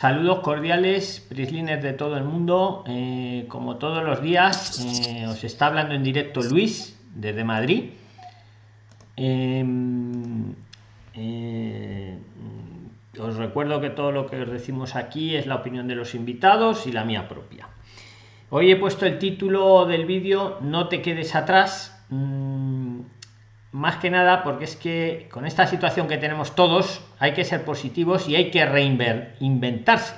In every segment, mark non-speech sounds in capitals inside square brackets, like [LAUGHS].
Saludos cordiales, Prislines de todo el mundo. Eh, como todos los días, eh, os está hablando en directo Luis desde Madrid. Em, eh, os recuerdo que todo lo que os decimos aquí es la opinión de los invitados y la mía propia. Hoy he puesto el título del vídeo No te quedes atrás. Mm, más que nada porque es que con esta situación que tenemos todos hay que ser positivos y hay que reinventarse.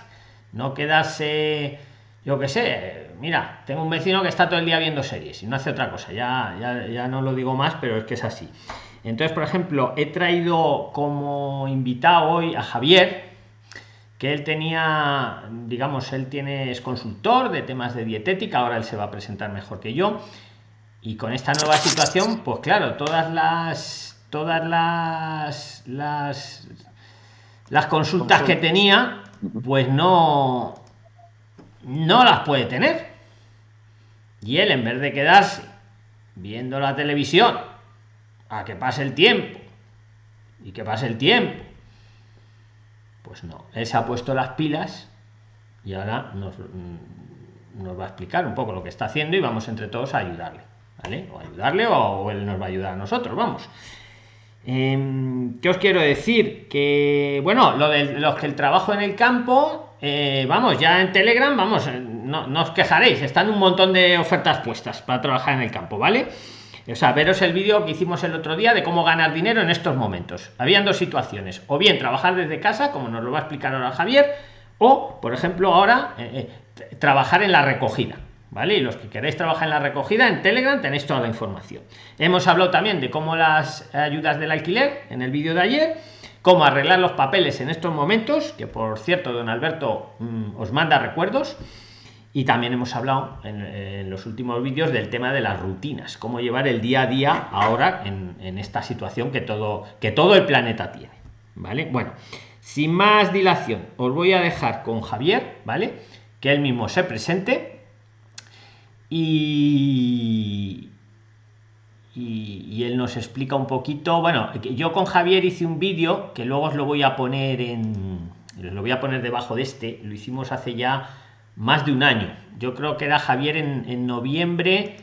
No quedarse yo que sé mira tengo un vecino que está todo el día viendo series y no hace otra cosa. Ya, ya, ya no lo digo más pero es que es así. Entonces por ejemplo he traído como invitado hoy a Javier que él tenía digamos él tiene es consultor de temas de dietética ahora él se va a presentar mejor que yo y con esta nueva situación pues claro todas las todas las las las consultas que tenía pues no no las puede tener. Y él en vez de quedarse viendo la televisión a que pase el tiempo y que pase el tiempo pues no él se ha puesto las pilas y ahora nos, nos va a explicar un poco lo que está haciendo y vamos entre todos a ayudarle o ayudarle o, él nos va a ayudar a nosotros, vamos. Em, ¿Qué os quiero decir? Que, bueno, lo de los que el trabajo en el campo, eh, vamos, ya en Telegram, vamos, eh, no, no, os quejaréis, están un montón de ofertas puestas para trabajar en el campo, ¿vale? O sea, veros el vídeo que hicimos el otro día de cómo ganar dinero en estos momentos. Habían dos situaciones, o bien trabajar desde casa, como nos lo va a explicar ahora Javier, o, por ejemplo, ahora eh, trabajar en la recogida. ¿Vale? Y los que queréis trabajar en la recogida en Telegram tenéis toda la información. Hemos hablado también de cómo las ayudas del alquiler en el vídeo de ayer, cómo arreglar los papeles en estos momentos, que por cierto, don Alberto mm, os manda recuerdos. Y también hemos hablado en, los últimos vídeos del tema de las rutinas, cómo llevar el día a día ahora en, en esta situación que todo, que todo el planeta tiene. ¿Vale? Bueno, sin más dilación, os voy a dejar con Javier, ¿vale? Que él mismo se presente y, y, él nos explica un poquito. Bueno yo con Javier hice un vídeo que luego os lo voy a poner en lo voy a poner debajo de este. Lo hicimos hace ya más de un año. Yo creo que era Javier en, noviembre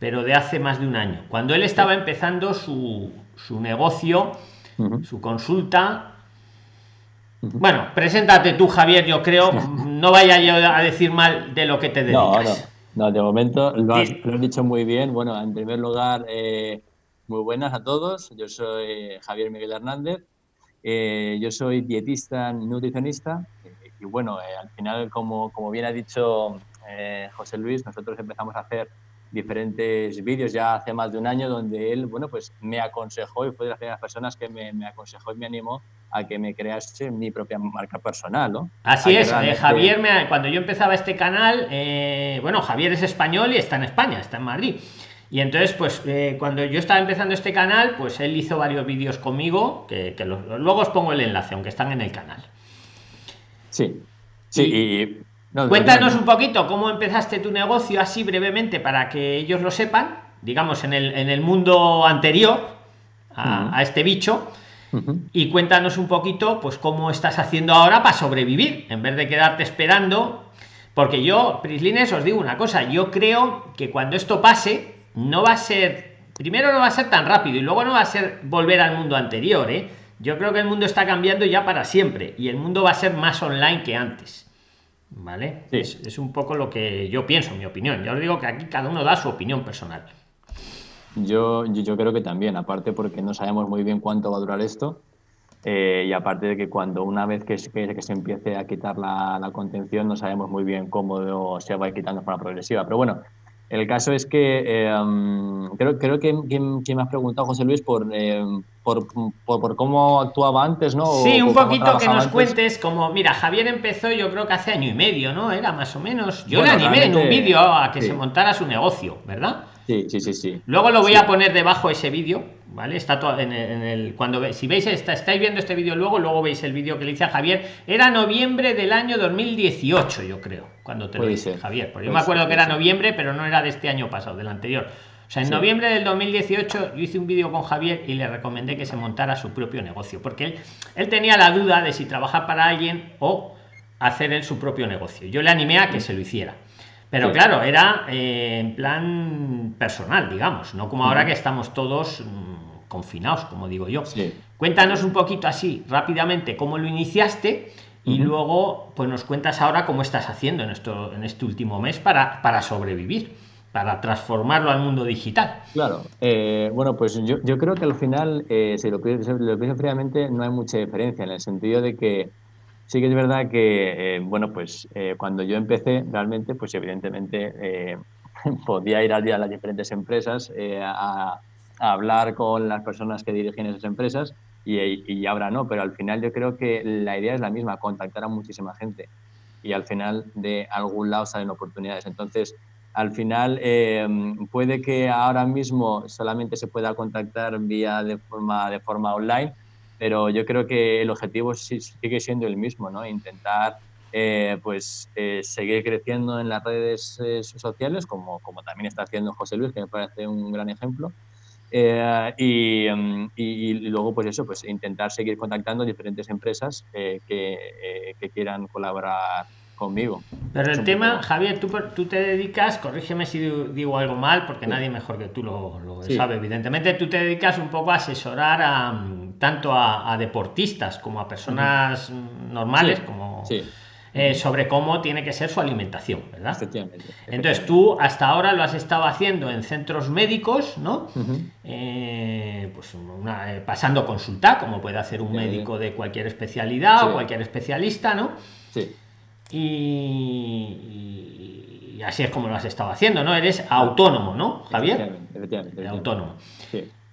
pero de hace más de un año. Cuando él estaba empezando su, su negocio su consulta bueno preséntate tú Javier yo creo. [LAUGHS] No vaya yo a decir mal de lo que te dedicas. no, de momento lo has, dicho muy bien. Bueno, en primer lugar, eh, muy buenas a todos. Yo soy Javier Miguel Hernández. Eh, yo soy dietista nutricionista y bueno, eh, al final, como, como bien ha dicho José Luis, nosotros empezamos a hacer diferentes vídeos ya hace más de un año donde él, bueno, pues me aconsejó y fue de las primeras personas que me, me aconsejó y me animó a que me crease mi propia marca personal, ¿no? Así es, eh, Javier, me, cuando yo empezaba este canal, eh, bueno, Javier es español y está en España, está en Madrid. Y entonces, pues eh, cuando yo estaba empezando este canal, pues él hizo varios vídeos conmigo, que, luego os pongo el enlace, aunque están en el canal. Sí, sí, y, Cuéntanos un poquito cómo empezaste tu negocio así brevemente para que ellos lo sepan, digamos, en el, en el mundo anterior a, a este bicho y cuéntanos un poquito, pues, cómo estás haciendo ahora para sobrevivir, en vez de quedarte esperando. Porque yo, Prislines, os digo una cosa, yo creo que cuando esto pase, no va a ser, primero no va a ser tan rápido y luego no va a ser volver al mundo anterior, ¿eh? Yo creo que el mundo está cambiando ya para siempre y el mundo va a ser más online que antes. ¿Vale? Es, es, un poco lo que yo pienso, mi opinión. Ya os digo que aquí cada uno da su opinión personal. Yo, yo, creo que también, aparte porque no sabemos muy bien cuánto va a durar esto eh, y aparte de que cuando una vez que, que, que se empiece a quitar la, la, contención no sabemos muy bien cómo se va a ir quitando forma progresiva. Pero bueno, el caso es que eh, creo, creo que, que, me has preguntado, José Luis, por, eh, por, por, por, cómo actuaba antes, ¿no? Sí, un poquito que nos cuentes, como, mira, Javier empezó yo creo que hace año y medio, ¿no? Era más o menos. Yo le animé en un vídeo a que se montara su negocio, ¿verdad? Sí, sí, sí, sí. Luego lo voy a poner debajo ese vídeo, ¿vale? Está todo en el, cuando si veis está, estáis viendo este vídeo luego, luego veis el vídeo que le hice a Javier. Era noviembre del año 2018, yo creo, cuando te lo hice, Javier. Porque yo me acuerdo que era noviembre, pero no era de este año pasado, del anterior. O sea, en noviembre del 2018 yo hice un vídeo con Javier y le recomendé que se montara su propio negocio, porque él, él tenía la duda de si trabajar para alguien o hacer él su propio negocio. Yo le animé a que se lo hiciera. Pero claro, era eh, en plan personal, digamos, no como ahora que estamos todos mm, confinados, como digo yo. Cuéntanos un poquito así, rápidamente, cómo lo iniciaste y luego pues nos cuentas ahora cómo estás haciendo en, esto, en este último mes para, para sobrevivir para transformarlo al mundo digital. Claro, eh, bueno, pues yo, yo, creo que al final, eh, si lo pienso, lo pienso fríamente, no hay mucha diferencia en el sentido de que sí que es verdad que, eh, bueno, pues cuando yo empecé, realmente, pues evidentemente [LAUGHS] podía ir a las diferentes empresas a, a, hablar con las personas que dirigen esas empresas y, y ahora no, pero al final yo creo que la idea es la misma, contactar a muchísima gente y al final de algún lado salen oportunidades. Entonces, al final eh, puede que ahora mismo solamente se pueda contactar vía de forma, de forma online, pero yo creo que el objetivo sigue siendo el mismo, ¿no? Intentar eh, pues eh, seguir creciendo en las redes sociales, como, como también está haciendo José Luis, que me parece un gran ejemplo. Y, y, luego, pues eso, pues intentar seguir contactando diferentes empresas que, que quieran colaborar conmigo. Pero el tema, Javier, tú, tú te dedicas, corrígeme si digo algo mal, porque nadie mejor que tú lo, sabe, evidentemente, tú te dedicas un poco a asesorar a, tanto a, deportistas como a personas normales, como... Eh, sobre cómo tiene que ser su alimentación, ¿verdad? Entonces tú hasta ahora lo has estado haciendo en centros médicos, ¿no? Eh, pues eh, pasando consulta, como puede hacer un médico de cualquier especialidad o cualquier especialista, ¿no? Sí y, así es como lo has estado haciendo, ¿no? Eres autónomo, ¿no, Javier? Efectivamente, Autónomo.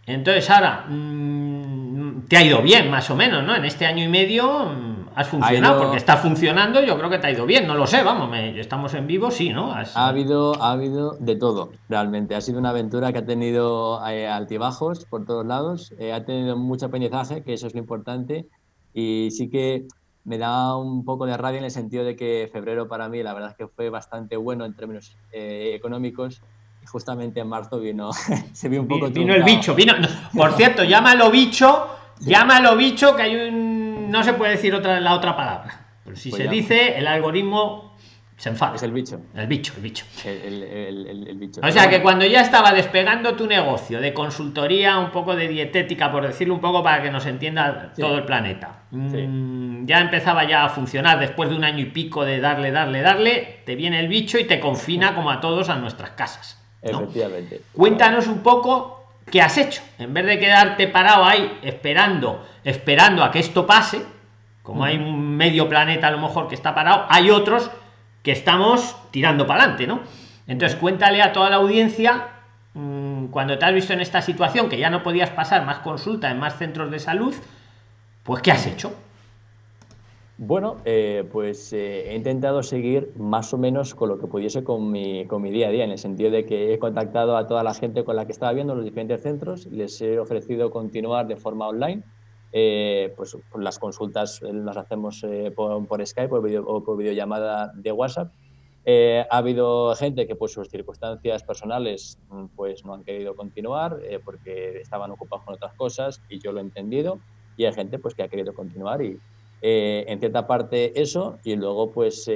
Entonces, ahora, mm, te ha ido bien, más o menos, ¿no? En este año y medio mm, has funcionado, porque está funcionando, yo creo que te ha ido bien, no lo sé, vamos, estamos en vivo, sí, ¿no? Ha habido, ha habido de todo, realmente. Ha sido una aventura que ha tenido eh, altibajos por todos lados, eh, ha tenido mucho aprendizaje, que eso es lo importante, y sí que me da un poco de rabia en el sentido de que febrero para mí la verdad es que fue bastante bueno en términos eh, económicos y justamente en marzo vino [LAUGHS] se vio un poco vino el bicho vino por cierto llámalo bicho llámalo bicho que hay un no se puede decir otra la otra palabra pero si pues se dice el algoritmo se enfada. Es el bicho. El bicho, el bicho. El, el, el, bicho. O sea que cuando ya estaba despegando tu negocio de consultoría, un poco de dietética, por decirlo un poco para que nos entienda todo el planeta, mm, ya empezaba ya a funcionar después de un año y pico de darle, darle, darle, te viene el bicho y te confina como a todos a nuestras casas. Efectivamente. Cuéntanos un poco qué has hecho. En vez de quedarte parado ahí esperando, esperando a que esto pase, como hay un medio planeta a lo mejor que está parado, hay otros que estamos tirando para adelante, ¿no? Entonces cuéntale a toda la audiencia mm, cuando te has visto en esta situación que ya no podías pasar más consulta en más centros de salud, pues ¿qué has hecho? Bueno, eh, pues eh, he intentado seguir más o menos con lo que pudiese con mi, con mi día a día, en el sentido de que he contactado a toda la gente con la que estaba viendo los diferentes centros, les he ofrecido continuar de forma online eh, pues las consultas eh, las hacemos eh, por, Skype o por videollamada de WhatsApp. ha habido gente que por sus circunstancias personales mm, pues no han querido continuar porque estaban ocupados con otras cosas y yo lo he entendido y hay gente pues que ha querido continuar y en cierta parte eso y luego pues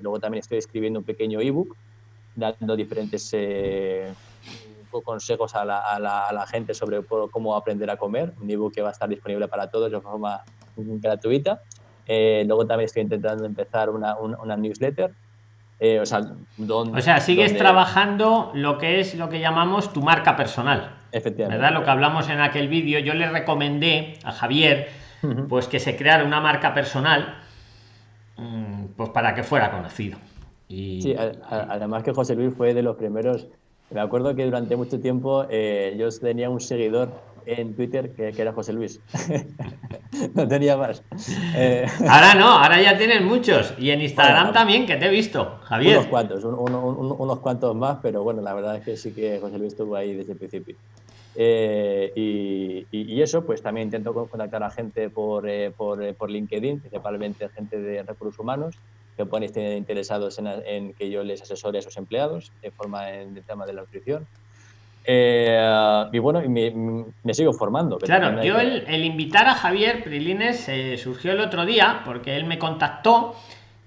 luego también estoy escribiendo un pequeño ebook dando diferentes consejos a la, a, la, gente sobre cómo aprender a comer, un ebook que va a estar disponible para todos de forma gratuita. Eh, luego también estoy intentando empezar una, una, newsletter. Eh, o sea, donde, o sea, sigues trabajando lo que es lo que llamamos tu marca personal. Efectivamente. ¿Verdad? Lo que hablamos en aquel vídeo, yo le recomendé a Javier pues que se creara una marca personal mm, pues para que fuera conocido. Y, sí, además que José Luis fue de los primeros me acuerdo que durante mucho tiempo eh, yo tenía un seguidor en Twitter que, era José Luis. [LAUGHS] no tenía más. Eh, ahora no, ahora ya tienes muchos. Y en Instagram también, que te he visto, Javier. Unos cuantos, unos cuantos más, pero bueno, la verdad es que sí que José Luis estuvo ahí desde el principio. Eh, y, eso, pues también intento contactar a gente por, por, por LinkedIn, principalmente gente de recursos humanos que puedan estar interesados en, que yo les asesore a sus empleados de forma en el tema de la nutrición. Eh, y bueno, me, sigo formando. Claro, yo el, invitar a Javier Prilines eh, surgió el otro día porque él me contactó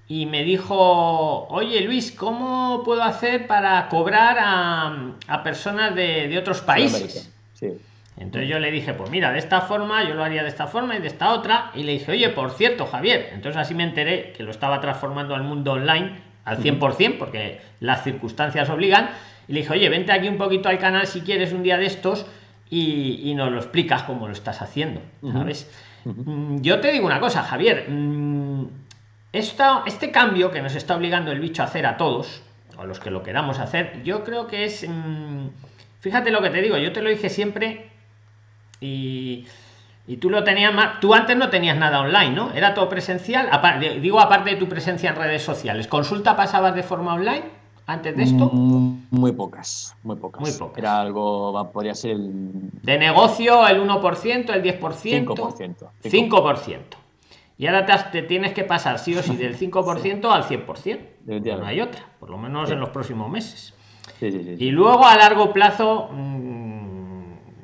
y me dijo, oye Luis, ¿cómo puedo hacer para cobrar a, a personas de, de, otros países? Sí. Entonces yo le dije, pues mira, de esta forma, yo lo haría de esta forma y de esta otra. Y le dije, oye, por cierto, Javier. Entonces así me enteré que lo estaba transformando al mundo online al 100%, porque las circunstancias obligan. Y le dije, oye, vente aquí un poquito al canal si quieres un día de estos y, y nos lo explicas cómo lo estás haciendo, ¿sabes? Mm, yo te digo una cosa, Javier. Mm, este cambio que nos está obligando el bicho a hacer a todos, o a los que lo queramos hacer, yo creo que es. Mmm, fíjate lo que te digo, yo te lo dije siempre y, y tú lo tenías más. Tú antes no tenías nada online, ¿no? Era todo presencial. Aparte, digo, aparte de tu presencia en redes sociales, ¿consulta pasabas de forma online? antes de esto? Mm, muy pocas, muy pocas. Muy pocas. Era algo, podría ser el... De negocio, el 1%, el 10%. 5%. 5%. Y ahora te, tienes que pasar sí o sí del [LAUGHS] 5% al 100%. No hay otra, por lo menos en los próximos meses. y luego a largo plazo, mm,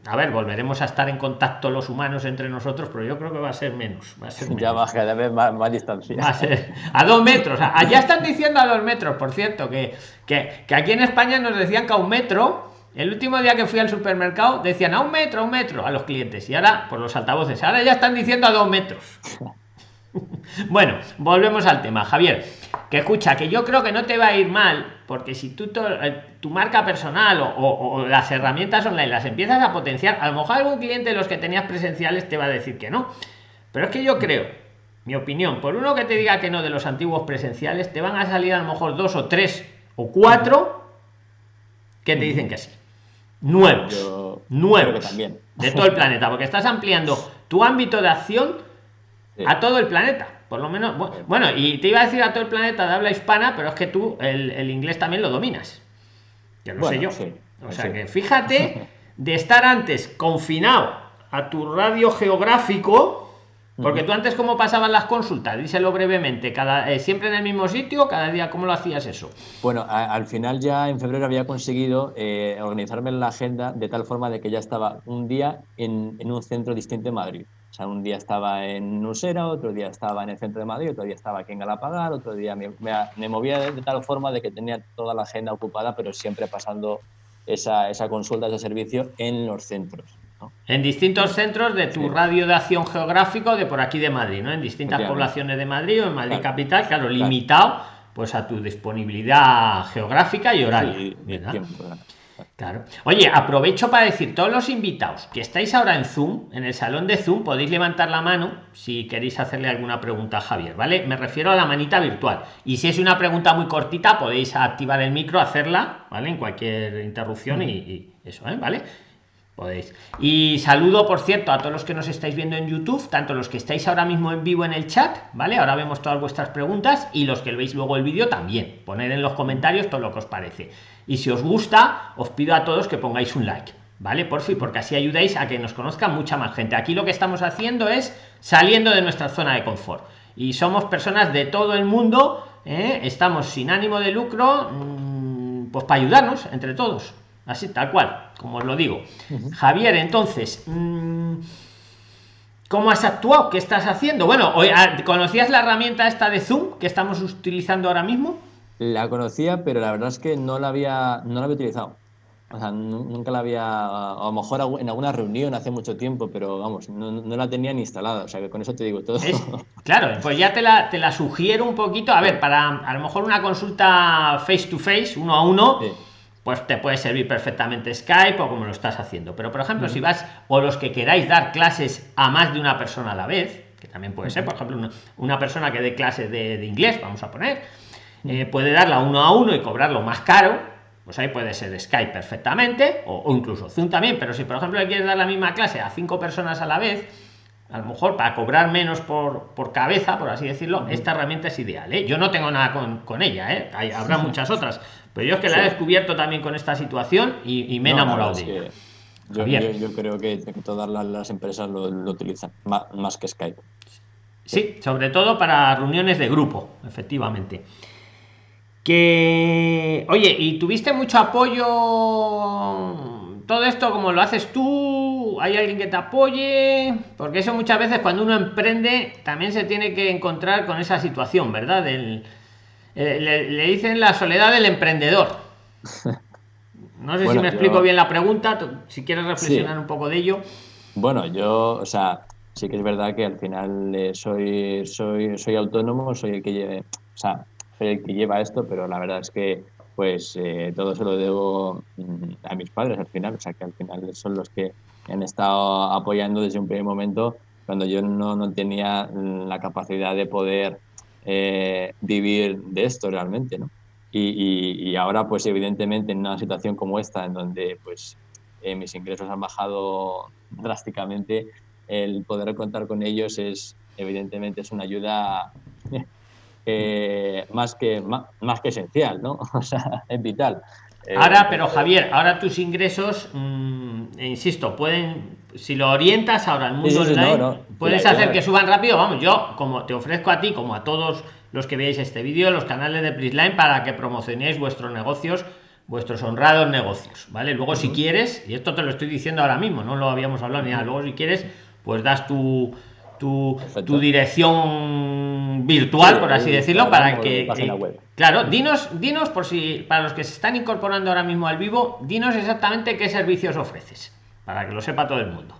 a ver, volveremos a estar en contacto los humanos entre nosotros, pero yo creo que va a ser menos. Va a ser Ya va cada vez más, más distancia. Va a, ser a dos metros. Allá están diciendo a dos metros, por cierto, que, que, que aquí en España nos decían que a un metro el último día que fui al supermercado decían a un metro, a un metro a los clientes. Y ahora, por los altavoces, ahora ya están diciendo a dos metros. [LAUGHS] [LAUGHS] bueno, volvemos al tema, Javier. Que escucha, que yo creo que no te va a ir mal, porque si tú eh, tu marca personal o, las herramientas online las empiezas a potenciar, a lo mejor algún cliente de los que tenías presenciales te va a decir que no. Pero es que yo creo, mi opinión, por uno que te diga que no de los antiguos presenciales, te van a salir a lo mejor dos o tres o cuatro que te dicen que sí. Nuevos. nuevos. También. De todo el planeta, porque estás ampliando tu ámbito de acción a todo el planeta. Por lo menos, bueno, y te iba a decir a todo el planeta de habla hispana, pero es que tú el, inglés también lo dominas. Ya lo sé yo. o sea que fíjate [LAUGHS] de estar antes confinado a tu radio geográfico, porque tú antes cómo pasaban las consultas, díselo brevemente, cada eh, siempre en el mismo sitio, cada día cómo lo hacías eso. Bueno, al final ya en febrero había conseguido eh, organizarme en la agenda de tal forma de que ya estaba un día en, en un centro distinto de Madrid. O sea, un día estaba en Usera, otro día estaba en el centro de Madrid, otro día estaba aquí en Galapagar, otro día me, me, movía de, tal forma de que tenía toda la agenda ocupada, pero siempre pasando esa, esa consulta, ese servicio en los centros. En distintos centros de tu radio de acción geográfico de por aquí de Madrid, ¿no? En distintas poblaciones de Madrid o en Madrid capital, claro, limitado pues a tu disponibilidad geográfica y horaria. Claro. Oye, aprovecho para decir, todos los invitados que estáis ahora en Zoom, en el salón de Zoom, podéis levantar la mano si queréis hacerle alguna pregunta a Javier, ¿vale? Me refiero a la manita virtual. Y si es una pregunta muy cortita, podéis activar el micro, hacerla, ¿vale? En cualquier interrupción y, eso, ¿eh? ¿Vale? Podéis. Y saludo, por cierto, a todos los que nos estáis viendo en YouTube, tanto los que estáis ahora mismo en vivo en el chat, ¿vale? Ahora vemos todas vuestras preguntas y los que veis luego el vídeo también. Poner en los comentarios todo lo que os parece. Y si os gusta, os pido a todos que pongáis un like, ¿vale? Por fin, porque así ayudáis a que nos conozca mucha más gente. Aquí lo que estamos haciendo es saliendo de nuestra zona de confort. Y somos personas de todo el mundo, ¿eh? estamos sin ánimo de lucro, mm, pues para ayudarnos entre todos. Así, tal cual, como os lo digo. Javier, entonces, mm, ¿cómo has actuado? ¿Qué estás haciendo? Bueno, ah, ¿conocías la herramienta esta de Zoom que estamos utilizando ahora mismo? La conocía, pero la verdad es que no la había, no la había utilizado. O sea, nunca la había, a lo mejor en alguna reunión hace mucho tiempo, pero vamos, no, la tenía ni instalada. O sea, que con eso te digo todo. [LAUGHS] claro, pues ya te la, te la sugiero un poquito. A ver, para a lo mejor una consulta face to face, uno a uno, pues te puede servir perfectamente Skype o como lo estás haciendo. Pero, por ejemplo, si vas, o los que queráis dar clases a más de una persona a la vez, que también puede ser, por ejemplo, una, persona que dé clases de, de inglés, vamos a poner eh, puede darla uno a uno y cobrarlo más caro, pues ahí puede ser Skype perfectamente, o, incluso Zoom también, pero si por ejemplo le quieres dar la misma clase a cinco personas a la vez, a lo mejor para cobrar menos por, por cabeza, por así decirlo, esta herramienta es ideal. ¿eh? Yo no tengo nada con, ella, ¿eh? habrá [LAUGHS] muchas otras, pero yo es que la he descubierto también con esta situación y, me he enamorado de ella. Yo, creo que, todas las, empresas lo, utilizan, más que Skype. Sí, sobre todo para reuniones de grupo, efectivamente que oye y tuviste mucho apoyo todo esto como lo haces tú tú, hay alguien que te apoye, porque eso muchas veces cuando uno emprende también se tiene que encontrar con esa situación, ¿verdad? Eh, le, dicen la soledad del emprendedor. No sé si me explico bien la pregunta, si quieres reflexionar un poco de ello. Bueno, yo, o sea, sí que es verdad que al final eh, soy, soy, soy autónomo, soy el que lleve, o sea, soy el que lleva esto, pero la verdad es que pues eh, todo se lo debo mm, a mis padres al final, o sea que al final son los que han estado apoyando desde un primer momento cuando yo no, no tenía la capacidad de poder eh, vivir de esto realmente, ¿no? Y, y, ahora, pues evidentemente en una situación como esta, en donde pues eh, mis ingresos han bajado drásticamente, el poder contar con ellos es evidentemente es una ayuda [LAUGHS] eh, más, que, más, que esencial, ¿no? [LAUGHS] O sea, es vital. Ahora, eh, pero Javier, ahora tus ingresos, mm, insisto, pueden, si lo orientas ahora al mundo online, puedes hacer que suban rápido. Vamos, yo como te ofrezco a ti, como a todos los que veáis este vídeo, los canales de Prisline para que promocionéis vuestros negocios, vuestros honrados negocios, ¿vale? Luego si quieres, y esto te lo estoy diciendo ahora mismo, no lo habíamos hablado ni nada, luego si quieres, pues das tu tu, tu dirección virtual, por así decirlo, para que... claro, dinos, dinos por si, para los que se están incorporando ahora mismo al vivo, dinos exactamente qué servicios ofreces, para que lo sepa todo el mundo.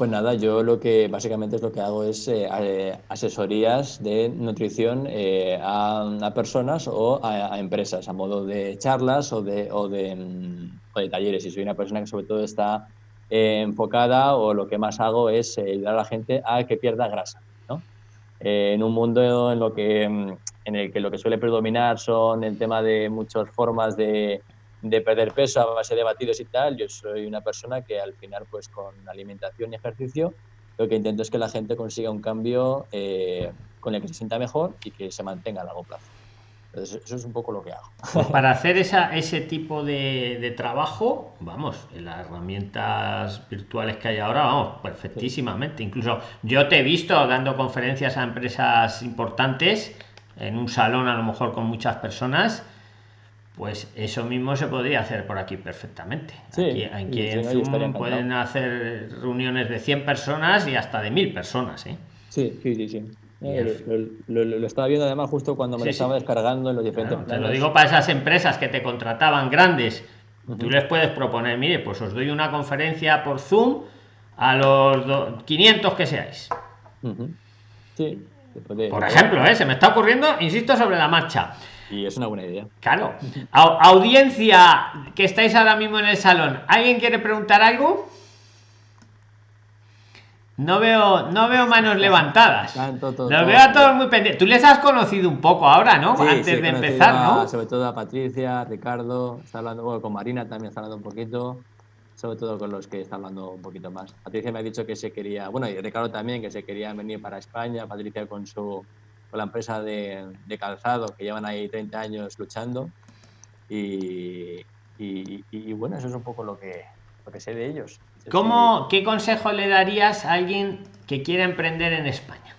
Pues nada, yo lo que básicamente es lo que hago es eh, eh, asesorías de nutrición eh, a, personas o a, empresas, a modo de charlas o de, o de, mm, talleres. Y soy una persona que sobre todo está enfocada o lo que más hago es ayudar a la gente a que pierda grasa. ¿no? En un mundo en, lo que, mm, en el que lo que suele predominar son el tema de muchas formas de, de perder peso a base de batidos y tal, yo soy una persona que al final pues con alimentación y ejercicio lo que intento es que la gente consiga un cambio con el que se sienta mejor y que se mantenga a largo plazo eso es un poco lo que hago. Pues para [LAUGHS] hacer esa, ese tipo de, trabajo, vamos, en las herramientas virtuales que hay ahora, vamos, perfectísimamente. Incluso yo te he visto dando conferencias a empresas importantes en un salón a lo mejor con muchas personas. Pues eso mismo se podría hacer por aquí perfectamente. aquí, en pueden hacer reuniones de 100 personas y hasta de 1000 personas. ¿eh? Sí, sí, sí, sí. lo, estaba viendo además justo cuando me lo estaba descargando en los diferentes Te lo digo para esas empresas que te contrataban grandes. Tú les puedes proponer, mire, pues os doy una conferencia por Zoom a los 500 que seáis. Sí. Por ejemplo, ¿eh? se me está ocurriendo, insisto, sobre la marcha. Y es una buena idea. Claro. audiencia que estáis ahora mismo en el salón, ¿alguien quiere preguntar algo? No veo, no veo manos levantadas. Los veo a todos muy pendientes. Tú les has conocido un poco ahora, ¿no? Antes de empezar, ¿no? Sobre todo a Patricia, Ricardo, está hablando con Marina también está hablando un poquito. Sobre todo con los que está hablando un poquito más. Patricia me ha dicho que se quería, bueno, y Ricardo también, que se quería venir para España. Patricia con su con la empresa de, calzado, que llevan ahí 30 años luchando. Y, y bueno, eso es un poco lo que, lo que sé de ellos. ¿Cómo, ¿Qué consejo le darías a alguien que quiera emprender en España?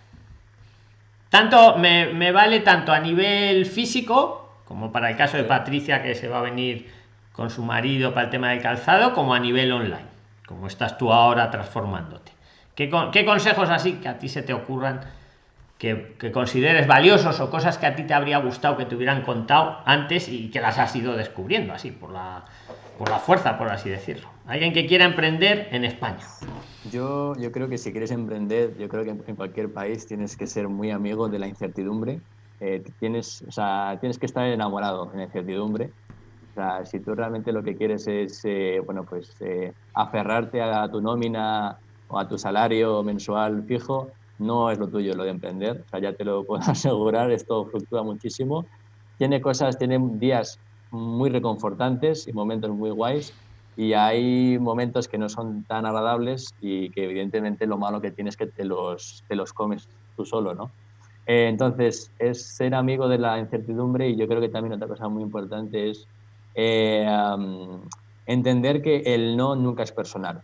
Tanto me, vale tanto a nivel físico, como para el caso de Patricia que se va a venir con su marido para el tema del calzado, como a nivel online, como estás tú ahora transformándote. ¿Qué, consejos así que a ti se te ocurran que, que, consideres valiosos o cosas que a ti te habría gustado que te hubieran contado antes y que las has ido descubriendo así por la, por la fuerza, por así decirlo? Alguien que quiera emprender en España. Yo, yo creo que si quieres emprender, yo creo que en cualquier país tienes que ser muy amigo de la incertidumbre. Eh, tienes, o sea, tienes que estar enamorado en la incertidumbre. O sea, si tú realmente lo que quieres es, eh, bueno, pues eh, aferrarte a tu nómina o a tu salario mensual fijo, no es lo tuyo lo de emprender. O sea, ya te lo [LAUGHS] puedo asegurar, esto fluctúa muchísimo. Tiene cosas, tiene días muy reconfortantes y momentos muy guays, y hay momentos que no son tan agradables y que evidentemente lo malo que tienes es que te los, te los comes tú solo, ¿no? Eh, entonces, es ser amigo de la incertidumbre y yo creo que también otra cosa muy importante es eh, entender que el no nunca es personal,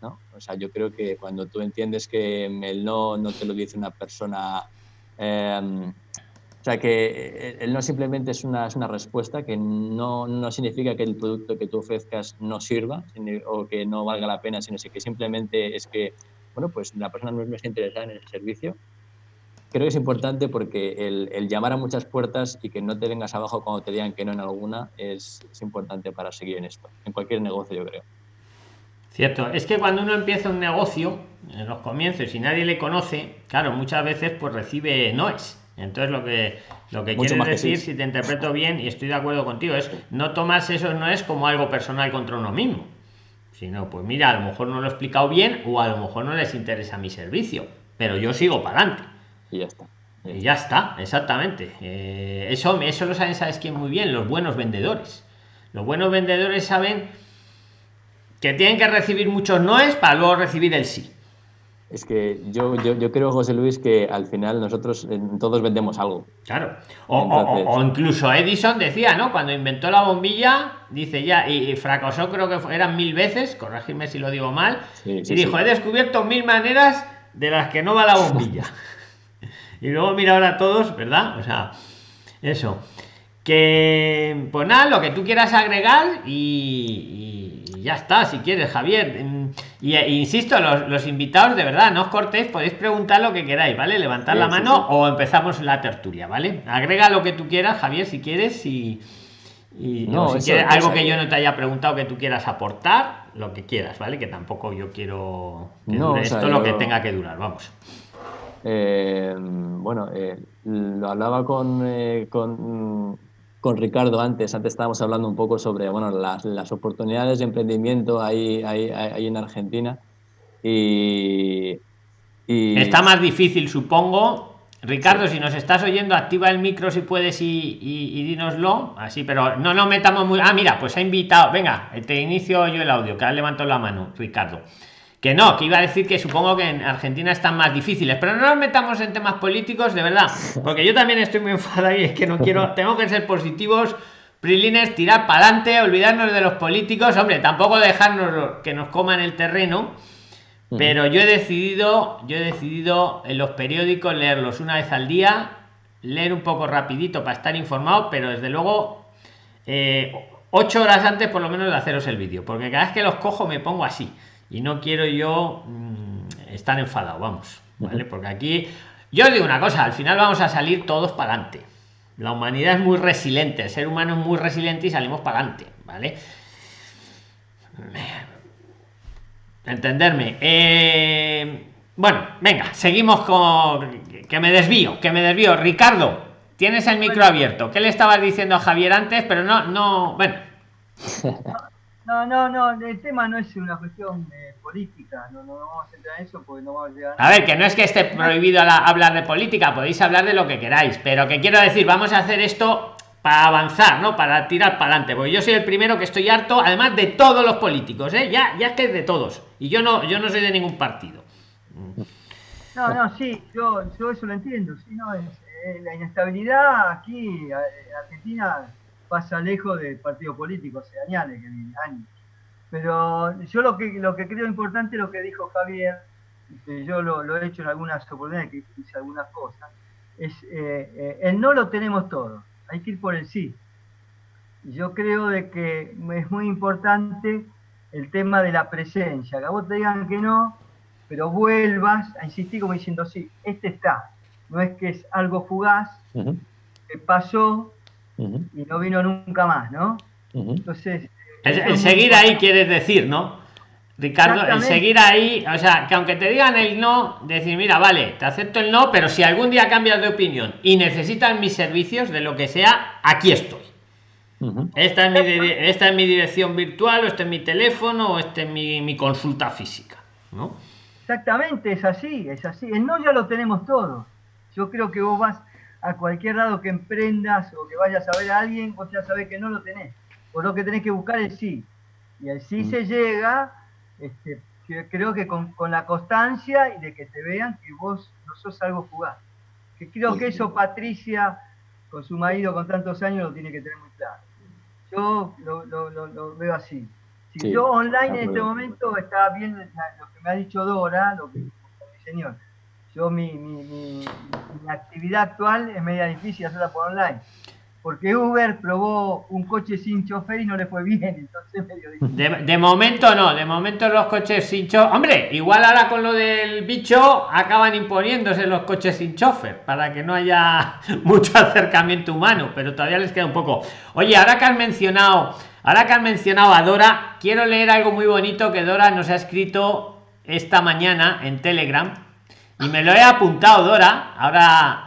¿no? O sea, yo creo que cuando tú entiendes que el no no te lo dice una persona em, O sea que el no simplemente es una, una respuesta que no, no, significa que el producto que tú ofrezcas no sirva o que no valga la pena, sino que simplemente es que, bueno, pues la persona no es interesada en el servicio. Creo que es importante porque el, el, llamar a muchas puertas y que no te vengas abajo cuando te digan que no en alguna es, es importante para seguir en esto, en cualquier negocio yo creo. Cierto, es que cuando uno empieza un negocio, en los comienzos, y nadie le conoce, claro, muchas veces pues recibe noes. Entonces lo que lo que quiere decir, si te interpreto bien, y estoy de acuerdo contigo, es no tomarse eso no es como algo personal contra uno mismo. Sino, pues mira, a lo mejor no lo he explicado bien o a lo mejor no les interesa mi servicio, pero yo sigo para adelante. Y ya está. Y ya está, exactamente. Eh, eso, eso lo saben, sabes quién muy bien, los buenos vendedores. Los buenos vendedores saben que tienen que recibir muchos noes para luego recibir el sí. Es que yo, yo, yo, creo, José Luis, que al final nosotros todos vendemos algo. Claro. O, incluso Edison decía, ¿no? Cuando inventó la bombilla, dice ya, y, fracasó, creo que eran mil veces, corregirme si lo digo mal, y dijo, he descubierto mil maneras de las que no va la bombilla. [LAUGHS] y luego mira ahora todos, ¿verdad? O sea, eso. Que, pues nada, lo que tú quieras agregar y ya está, si quieres, Javier. Y, e, insisto, los, invitados, de verdad, no os cortéis, podéis preguntar lo que queráis, ¿vale? Levantar la mano o empezamos la tertulia, ¿vale? Agrega lo que tú quieras, Javier, si quieres, y, no, si quieres algo que yo no te haya preguntado que tú quieras aportar, lo que quieras, ¿vale? Que tampoco yo quiero esto lo que tenga que durar, vamos. Eh, bueno, eh, lo hablaba con, eh, con con Ricardo antes. Antes estábamos hablando un poco sobre bueno, las, las oportunidades de emprendimiento ahí, ahí, ahí en Argentina. Y, Está más difícil, supongo. Ricardo, si nos estás oyendo, activa el micro si puedes y, y, dínoslo. Así, pero no nos metamos muy. Ah, mira, pues ha invitado. Venga, te inicio yo el audio, que ahora levanto la mano, Ricardo que no, que iba a decir que supongo que en Argentina están más difíciles, pero no nos metamos en temas políticos, de verdad, porque yo también estoy muy [LAUGHS] enfadado y es que no quiero, tengo que ser positivos, prilines, tirar para adelante, olvidarnos de los políticos, hombre, tampoco dejarnos que nos coman el terreno, pero yo he decidido, yo he decidido en los periódicos leerlos una vez al día, leer un poco rapidito para estar informado, pero desde luego eh, ocho horas antes por lo menos de haceros el vídeo, porque cada vez que los cojo me pongo así y no quiero yo mm, estar enfadado, vamos, ¿vale? Porque aquí, yo os digo una cosa, al final vamos a salir todos para adelante. La humanidad es muy resiliente, el ser humano es muy resiliente y salimos para adelante, ¿vale? Entenderme. Eh, bueno, venga, seguimos con... Que me desvío, que me desvío. Ricardo, tienes el micro abierto. ¿Qué le estabas diciendo a Javier antes? Pero no, no, bueno. [LAUGHS] No, no, no, el tema no es una cuestión eh, política, no, no, vamos a entrar en eso porque no vamos a llegar a... a ver, que no es que esté prohibido hablar de política, podéis hablar de lo que queráis, pero que quiero decir, vamos a hacer esto para avanzar, ¿no? Para tirar para adelante, porque yo soy el primero que estoy harto, además de todos los políticos, ¿eh? Ya, ya es que es de todos, y yo no, yo no soy de ningún partido. No, no, sí, yo, yo eso lo entiendo, sí, no, es, eh, la inestabilidad aquí en Argentina pasa lejos del partido político hace años, años. Pero yo lo que, lo que creo importante es lo que dijo Javier, que yo lo, he hecho en algunas oportunidades, que hice algunas cosas, es eh, eh, el no lo tenemos todo, hay que ir por el sí. Yo creo de que es muy importante el tema de la presencia, que a vos te digan que no, pero vuelvas a insistir como diciendo, sí, este está. No es que es algo fugaz, que pasó, y no vino nunca más, ¿no? Entonces... El, seguir ahí quieres decir, ¿no? Ricardo, el seguir ahí, o sea, que aunque te digan el no, decir, mira, vale, te acepto el no, pero si algún día cambias de opinión y necesitas mis servicios de lo que sea, aquí estoy. esta, es mi, esta es mi dirección virtual, o este es mi teléfono, o este es mi, mi consulta física, ¿no? Exactamente, es así, es así. El no ya lo tenemos todos. Yo creo que vos vas, a cualquier lado que emprendas o que vayas a ver a alguien, vos ya sabés que no lo tenés. Por lo que tenés que buscar el sí. Y el sí mm. se llega, este, creo que con, la constancia y de que te vean que vos no sos algo fugaz. Que creo que eso Patricia, con su marido con tantos años, lo tiene que tener muy claro. Yo lo, veo así. Si yo online en este momento está bien lo que me ha dicho Dora, lo que mi señor yo mi, mi, mi, actividad actual es media difícil hacerla por online. Porque Uber probó un coche sin chofer y no le fue bien, [LAUGHS] entonces medio. De, momento no, de momento los coches sin chofer. Igual ahora con lo del bicho acaban imponiéndose los coches sin chofer para que no haya [LAUGHS] mucho acercamiento humano, pero todavía les queda un poco. Oye, ahora que has mencionado, ahora que has mencionado a Dora, quiero leer algo muy bonito que Dora nos ha escrito esta mañana en Telegram y me lo he apuntado, Dora. Ahora,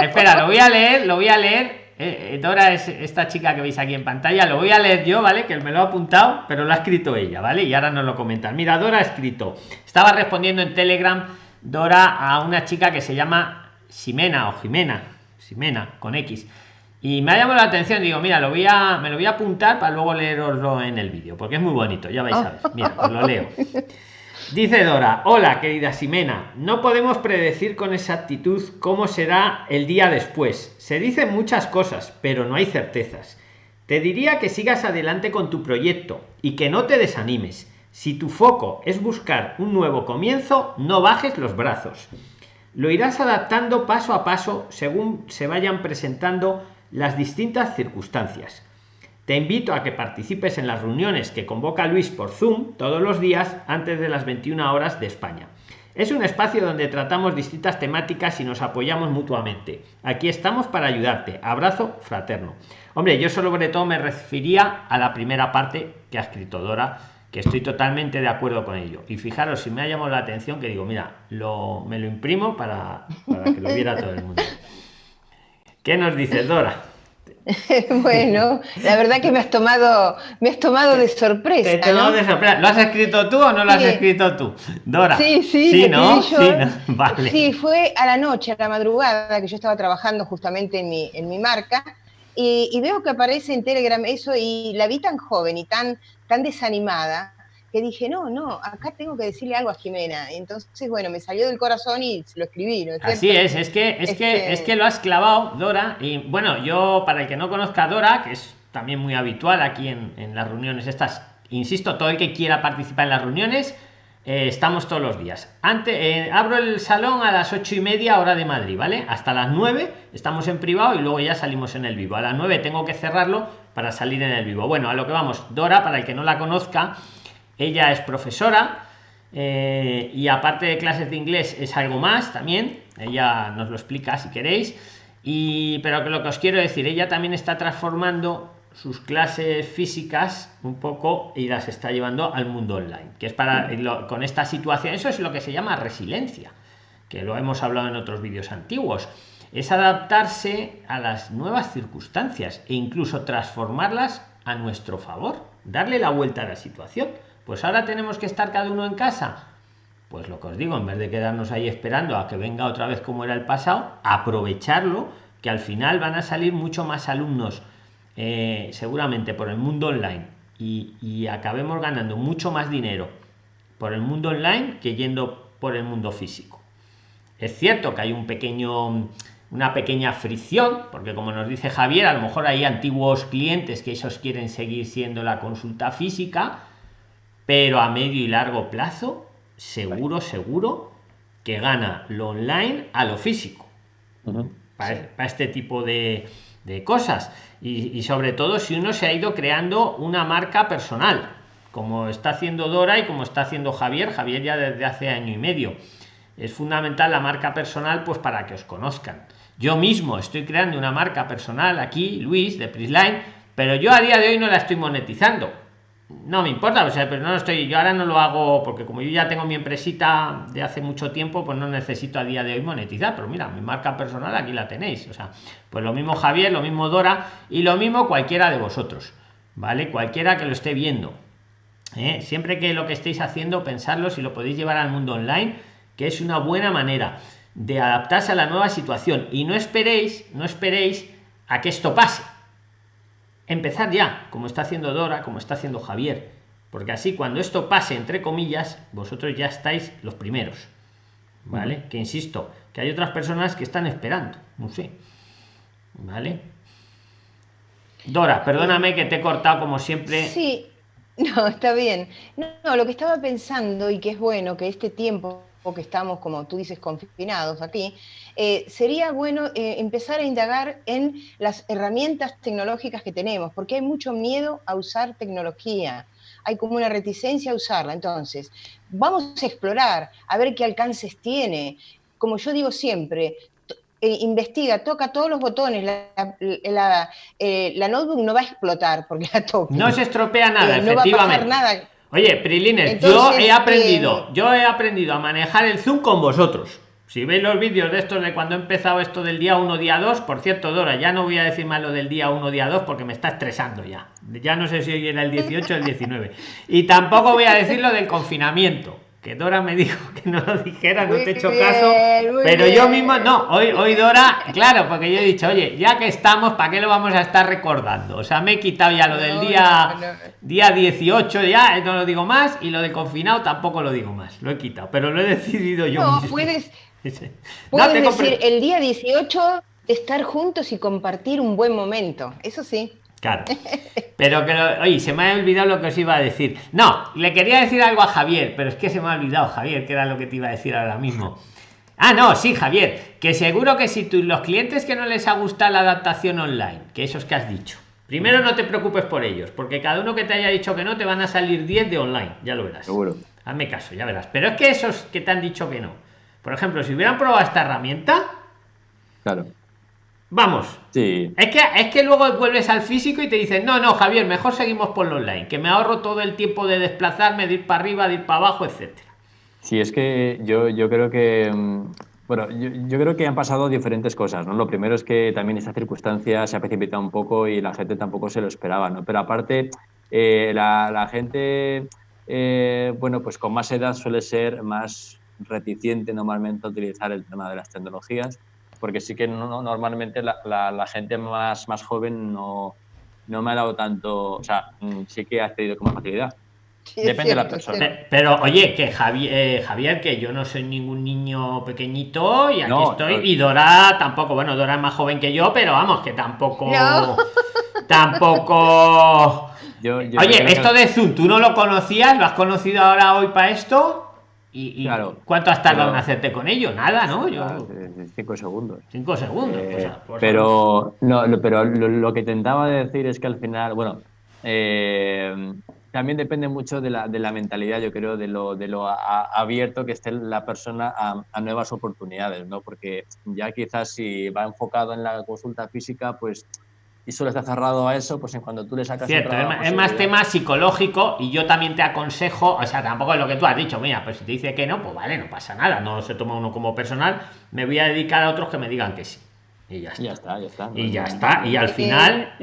espera, lo voy a leer, lo voy a leer. Eh, eh, Dora es esta chica que veis aquí en pantalla, lo voy a leer yo, ¿vale? Que me lo ha apuntado, pero lo ha escrito ella, ¿vale? Y ahora nos lo comentan. Mira, Dora ha escrito, estaba respondiendo en Telegram, Dora, a una chica que se llama Ximena o Jimena, Ximena, con X. Y me ha llamado la atención, digo, mira, lo voy a, me lo voy a apuntar para luego leeroslo en el vídeo, porque es muy bonito, ya vais a ver. Mira, os lo leo. [LAUGHS] Dice Dora, hola querida Simena, no podemos predecir con exactitud cómo será el día después. Se dicen muchas cosas, pero no hay certezas. Te diría que sigas adelante con tu proyecto y que no te desanimes. Si tu foco es buscar un nuevo comienzo, no bajes los brazos. Lo irás adaptando paso a paso según se vayan presentando las distintas circunstancias. Te invito a que participes en las reuniones que convoca Luis por Zoom todos los días antes de las 21 horas de España. Es un espacio donde tratamos distintas temáticas y nos apoyamos mutuamente. Aquí estamos para ayudarte. Abrazo fraterno. Hombre, yo sobre todo me refería a la primera parte que ha escrito Dora, que estoy totalmente de acuerdo con ello. Y fijaros, si me ha llamado la atención que digo, mira, lo, me lo imprimo para, para que lo viera todo el mundo. [LAUGHS] ¿Qué nos dices, Dora? [LAUGHS] bueno, la verdad que me has tomado, me has tomado de sorpresa. ¿Lo has escrito tú o no lo has escrito tú? Dora. Sí, sí, sí, ¿no? [LAUGHS] sí, fue a la noche, a la madrugada, que yo estaba trabajando justamente en mi, en mi marca, y, y, veo que aparece en Telegram eso, y la vi tan joven y tan, tan desanimada, que dije, no, no, acá tengo que decirle algo a Jimena. Entonces, bueno, me salió del corazón y lo escribí. Así es, es que, es, que, este es que lo has clavado, Dora. Y bueno, yo, para el que no conozca a Dora, que es también muy habitual aquí en, en las reuniones estas, insisto, todo el que quiera participar en las reuniones, eh, estamos todos los días. Antes, eh, abro el salón a las ocho y media hora de Madrid, ¿vale? Hasta las 9 estamos en privado y luego ya salimos en el vivo. A las 9 tengo que cerrarlo para salir en el vivo. Bueno, a lo que vamos, Dora, para el que no la conozca, ella es profesora eh, y aparte de clases de inglés es algo más también. Ella nos lo explica si queréis. Pero lo que os quiero decir, ella también está transformando sus clases físicas un poco y las está llevando al mundo online, que es para con esta situación, eso es lo que se llama resiliencia, que lo hemos hablado en otros vídeos antiguos, es adaptarse a las nuevas circunstancias e incluso transformarlas a nuestro favor, darle la vuelta a la situación. Pues ahora tenemos que estar cada uno en casa. Pues lo que os digo, en vez de quedarnos ahí esperando a que venga otra vez como era el pasado, aprovecharlo, que al final van a salir mucho más alumnos, eh, seguramente por el mundo online, y, acabemos ganando mucho más dinero por el mundo online que yendo por el mundo físico. Es cierto que hay un pequeño una pequeña fricción, porque como nos dice Javier, a lo mejor hay antiguos clientes que esos quieren seguir siendo la consulta física, pero a medio y largo plazo, seguro, seguro que gana lo online a lo físico. para, este tipo de, cosas. Y, sobre todo si uno se ha ido creando una marca personal, como está haciendo Dora y como está haciendo Javier, Javier ya desde hace año y medio. Es fundamental la marca personal pues para que os conozcan. Yo mismo estoy creando una marca personal aquí, Luis, de Prisline, pero yo a día de hoy no la estoy monetizando no me importa, o sea, pero no estoy, yo ahora no lo hago porque como yo ya tengo mi empresita de hace mucho tiempo, pues no necesito a día de hoy monetizar, pero mira, mi marca personal aquí la tenéis, o sea, pues lo mismo Javier, lo mismo Dora y lo mismo cualquiera de vosotros, ¿vale? Cualquiera que lo esté viendo. ¿eh? Siempre que lo que estéis haciendo, pensarlo si lo podéis llevar al mundo online, que es una buena manera de adaptarse a la nueva situación y no esperéis, no esperéis a que esto pase empezar ya, como está haciendo Dora, como está haciendo Javier, porque así cuando esto pase, entre comillas, vosotros ya estáis los primeros. ¿Vale? Que insisto, que hay otras personas que están esperando, no sé. ¿Vale? Dora, perdóname que te he cortado como siempre. Sí, [LAUGHS] no, está bien. No, lo que estaba pensando y que es bueno que este tiempo que estamos, como tú dices, confinados aquí, eh, sería bueno eh, empezar a indagar en las herramientas tecnológicas que tenemos, porque hay mucho miedo a usar tecnología, hay como una reticencia a usarla. Entonces, vamos a explorar, a ver qué alcances tiene. Como yo digo siempre, eh, investiga, toca todos los botones, la, la, notebook no va a explotar porque la toca. No se estropea nada, efectivamente. No va a pasar nada Oye, Prilines, yo he aprendido, yo he aprendido a manejar el Zoom con vosotros. Si veis los vídeos de estos de cuando he empezado esto del día 1, día 2, por cierto, Dora, ya no voy a decir más lo del día 1, día 2 porque me está estresando ya. Ya no sé si hoy era el 18 o el 19. Y tampoco voy a decir lo del confinamiento que Dora me [LAUGHS] dijo que no lo dijera, no te he hecho caso, pero yo mismo no, hoy, hoy Dora, claro, porque yo he dicho, oye, ya que estamos, ¿para qué lo vamos a estar recordando? O sea, me he quitado ya lo del día, día 18, ya no lo digo más, y lo de confinado tampoco lo digo más, lo he quitado, pero lo he [LAUGHS] decidido yo. No, puedes, [LAUGHS] puedes decir el día 18 estar juntos y compartir un buen momento, eso sí. Claro. Pero que, oye, se me ha olvidado lo que os iba a decir. No, le quería decir algo a Javier, pero es que se me ha olvidado, Javier, que era lo que te iba a decir ahora mismo. Ah, no, sí, Javier, que seguro que si tú, los clientes que no les ha gustado la adaptación online, que esos que has dicho, primero no te preocupes por ellos, porque cada uno que te haya dicho que no, te van a salir 10 de online, ya lo verás. Seguro. Hazme caso, ya verás. Pero es que esos que te han dicho que no, por ejemplo, si hubieran probado esta herramienta, claro Vamos. Sí. Es que, es que luego vuelves al físico y te dicen, no, no, Javier, mejor seguimos por lo online, que me ahorro todo el tiempo de desplazarme, de ir para arriba, de ir para abajo, etcétera. Sí, es que yo, yo creo que. Mm, bueno, yo, creo que han pasado diferentes cosas, ¿no? Lo primero es que también esta circunstancia se ha precipitado un poco y la gente tampoco se lo esperaba, ¿no? Pero aparte, eh, la, gente, eh, bueno, pues con más edad suele ser más reticente normalmente a utilizar el tema de las tecnologías porque sí que no, normalmente la, la, gente más, más joven no, no me ha dado tanto, o sea, mm, sí que ha accedido con más facilidad. Depende de la persona. Pero, oye, que Javier, eh, Javier, que yo no soy ningún niño pequeñito y aquí estoy. Y Dora tampoco, bueno, Dora es más joven que yo, pero vamos, que tampoco. [LAUGHS] Tampoco. oye, esto de Zoom, ¿tú no lo conocías? ¿Lo has conocido ahora hoy para esto? ¿Y, claro, cuánto has tardado en hacerte con ello? Nada, ¿no? Yo... Cinco segundos. Cinco segundos. Eh, pero no, lo, pero lo, que intentaba decir es que al final, bueno, eh, también depende mucho de la, de la, mentalidad, yo creo, de lo, de lo abierto que esté la persona a, a, nuevas oportunidades, ¿no? Porque ya quizás si va enfocado en la consulta física, pues y solo está cerrado a eso, pues en cuando tú le sacas. Cierto, es más tema psicológico y yo también te aconsejo, o sea, tampoco es lo que tú has dicho, mira, pues si te dice que no, pues vale, no pasa nada, no se toma uno como personal, me voy a dedicar a otros que me digan que sí. Y ya está. Ya está, ya está. y ya está. Y al final.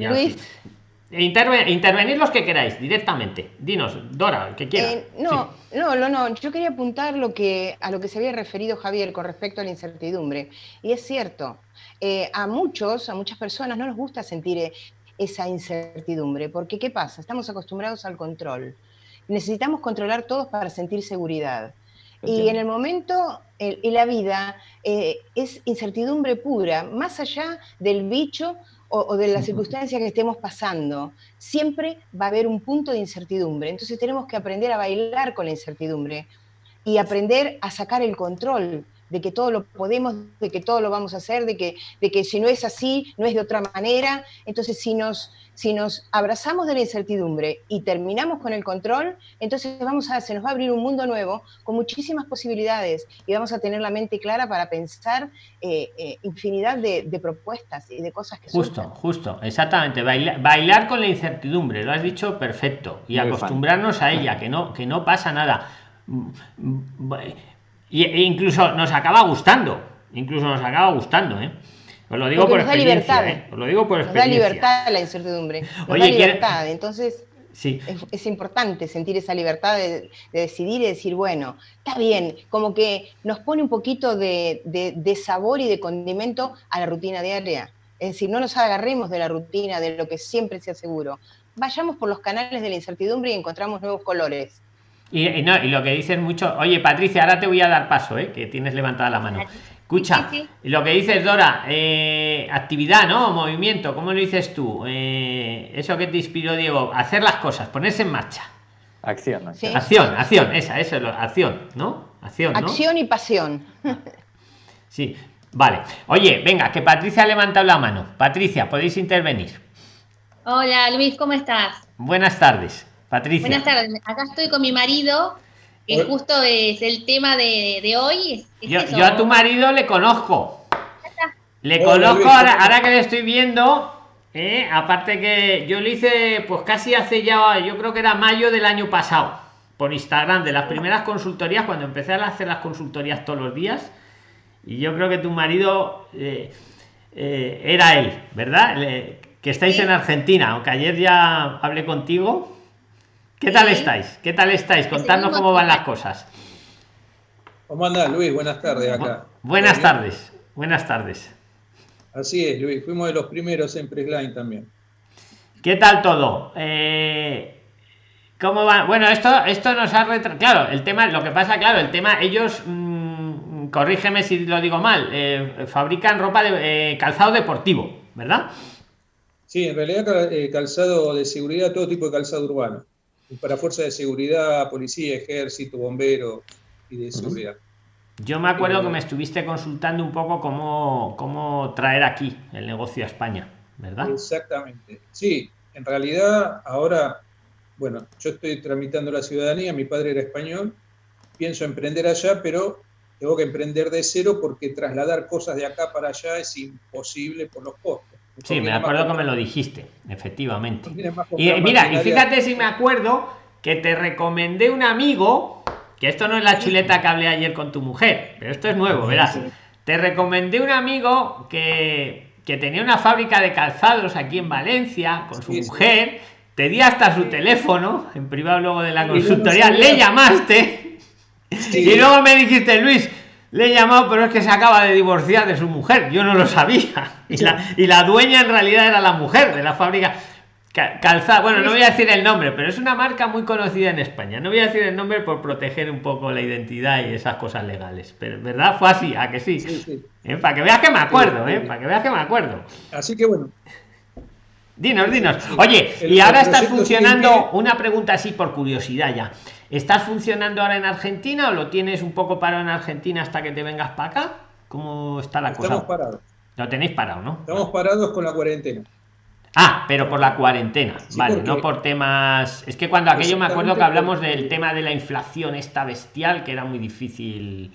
intervenir los que queráis directamente. Dinos, Dora, que quiera. Eh, no, no, no, no. Yo quería apuntar lo que, a lo que se había referido Javier con respecto a la incertidumbre. Y es cierto, eh, a muchos, a muchas personas no nos gusta sentir eh, esa incertidumbre, porque ¿qué pasa? Estamos acostumbrados al control. Necesitamos controlar todos para sentir seguridad. Y en el momento, en la vida eh, es incertidumbre pura, más allá del bicho o, de la circunstancia que estemos pasando. Siempre va a haber un punto de incertidumbre. Entonces tenemos que aprender a bailar con la incertidumbre y aprender a sacar el control de que todo lo podemos, de que todo lo vamos a hacer, de que, de que si no es así, no es de otra manera. Entonces, si nos, si nos abrazamos de la incertidumbre y terminamos con el control, entonces vamos a, se nos va a abrir un mundo nuevo con muchísimas posibilidades y vamos a tener la mente clara para pensar eh, eh, infinidad de, propuestas y de cosas que Justo, justo, exactamente. Bailar, con la incertidumbre, lo has dicho perfecto. Y acostumbrarnos a ella, que no, que no pasa nada y, e incluso nos acaba gustando incluso nos acaba gustando ¿eh? os lo digo por experiencia ¿eh? os lo digo por experiencia da libertad la incertidumbre Oye, libertad entonces Sí. Es, importante sentir esa libertad de, decidir y decir, bueno, está bien, como que nos pone un poquito de, de, sabor y de condimento a la rutina diaria. Es decir, no nos agarremos de la rutina, de lo que siempre se aseguro. Vayamos por los canales de la incertidumbre y encontramos nuevos colores. Y, no, y lo que dices mucho, oye Patricia, ahora te voy a dar paso, ¿eh? que tienes levantada la mano. Escucha, lo que dices Dora, eh, actividad, ¿no? Movimiento, ¿cómo lo dices tú? Eh, eso que te inspiró Diego, hacer las cosas, ponerse en marcha. Acción, acción. Acción, acción, esa, eso, acción, ¿no? Acción, Acción y pasión. [LAUGHS] Sí, vale. Oye, venga, que Patricia ha levantado la mano. Patricia, podéis intervenir. Hola Luis, ¿cómo estás? Buenas tardes, Patricia. Buenas tardes. Acá estoy con mi marido, que justo es el tema de, hoy. yo, a tu marido le conozco. Le conozco ahora, que le estoy viendo. Eh, aparte que yo le hice, pues casi hace ya, yo creo que era mayo del año pasado, por Instagram, de las primeras consultorías, cuando empecé a hacer las consultorías todos los días. Y yo creo que tu marido eh, eh, era él, ¿verdad? que estáis en Argentina, aunque ayer ya hablé contigo. ¿Qué tal estáis? ¿Qué tal estáis? Contadnos cómo van las cosas. ¿Cómo anda Luis? Buenas tardes acá. Buenas tardes, buenas tardes. Así es, Luis, fuimos de los primeros en Pressline también. ¿Qué tal todo? Eh, ¿Cómo va? Bueno, esto, esto nos ha retrasado. Claro, el tema, lo que pasa, claro, el tema, ellos, mm, corrígeme si lo digo mal, eh, fabrican ropa de eh, calzado deportivo, ¿verdad? Sí, en realidad eh, calzado de seguridad, todo tipo de calzado urbano. Para fuerzas de seguridad, policía, ejército, bombero y de seguridad. Yo me acuerdo que me estuviste consultando un poco cómo, cómo traer aquí el negocio a España, ¿verdad? Exactamente. Sí, en realidad ahora, bueno, yo estoy tramitando la ciudadanía, mi padre era español, pienso emprender allá, pero tengo que emprender de cero porque trasladar cosas de acá para allá es imposible por los costos. Sí, me acuerdo que me lo dijiste, efectivamente. Y mira, y fíjate si me acuerdo que te recomendé un amigo, que esto no es la chuleta que hablé ayer con tu mujer, pero esto es nuevo, verás. Te recomendé un amigo que, que tenía una fábrica de calzados aquí en Valencia con su mujer. Te di hasta su teléfono, en privado luego de la consultoría, le llamaste y luego me dijiste, Luis, le he llamado, pero es que se acaba de divorciar de su mujer. Yo no lo sabía. [LAUGHS] Y la, y la dueña en realidad era la mujer de la fábrica. Calzada, bueno, no voy a decir el nombre, pero es una marca muy conocida en España. No voy a decir el nombre por proteger un poco la identidad y esas cosas legales. Pero verdad fue así, a que sí. ¿Eh? Para que veas que me acuerdo, ¿eh? Para que veas que me acuerdo. Así que bueno. Dinos, dinos. Oye, y ahora estás funcionando, una pregunta así por curiosidad ya. ¿Estás funcionando ahora en Argentina o lo tienes un poco parado en Argentina hasta que te vengas para acá? ¿Cómo está la cosa? Estamos parados. Lo tenéis parado, ¿no? Estamos parados con la cuarentena. Ah, pero por la cuarentena, vale, no por temas. Es que cuando aquello me acuerdo que hablamos del tema de la inflación esta bestial, que era muy difícil.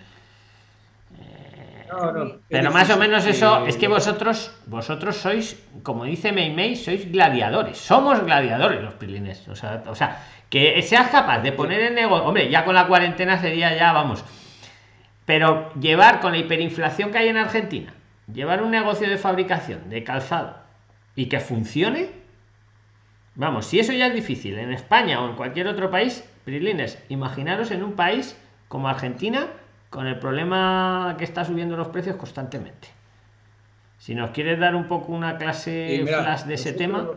No, no, pero más o menos eso es que vosotros vosotros sois como dice Meimei sois gladiadores. Somos gladiadores los pilines o sea, o sea que seas capaz de poner el negocio, hombre, ya con la cuarentena sería ya, vamos, pero llevar con la hiperinflación que hay en Argentina, llevar un negocio de fabricación de calzado y que funcione, vamos, si eso ya es difícil en España o en cualquier otro país, Prilines, imaginaros en un país como Argentina con el problema que está subiendo los precios constantemente. Si nos quieres dar un poco una clase flash de ese tema.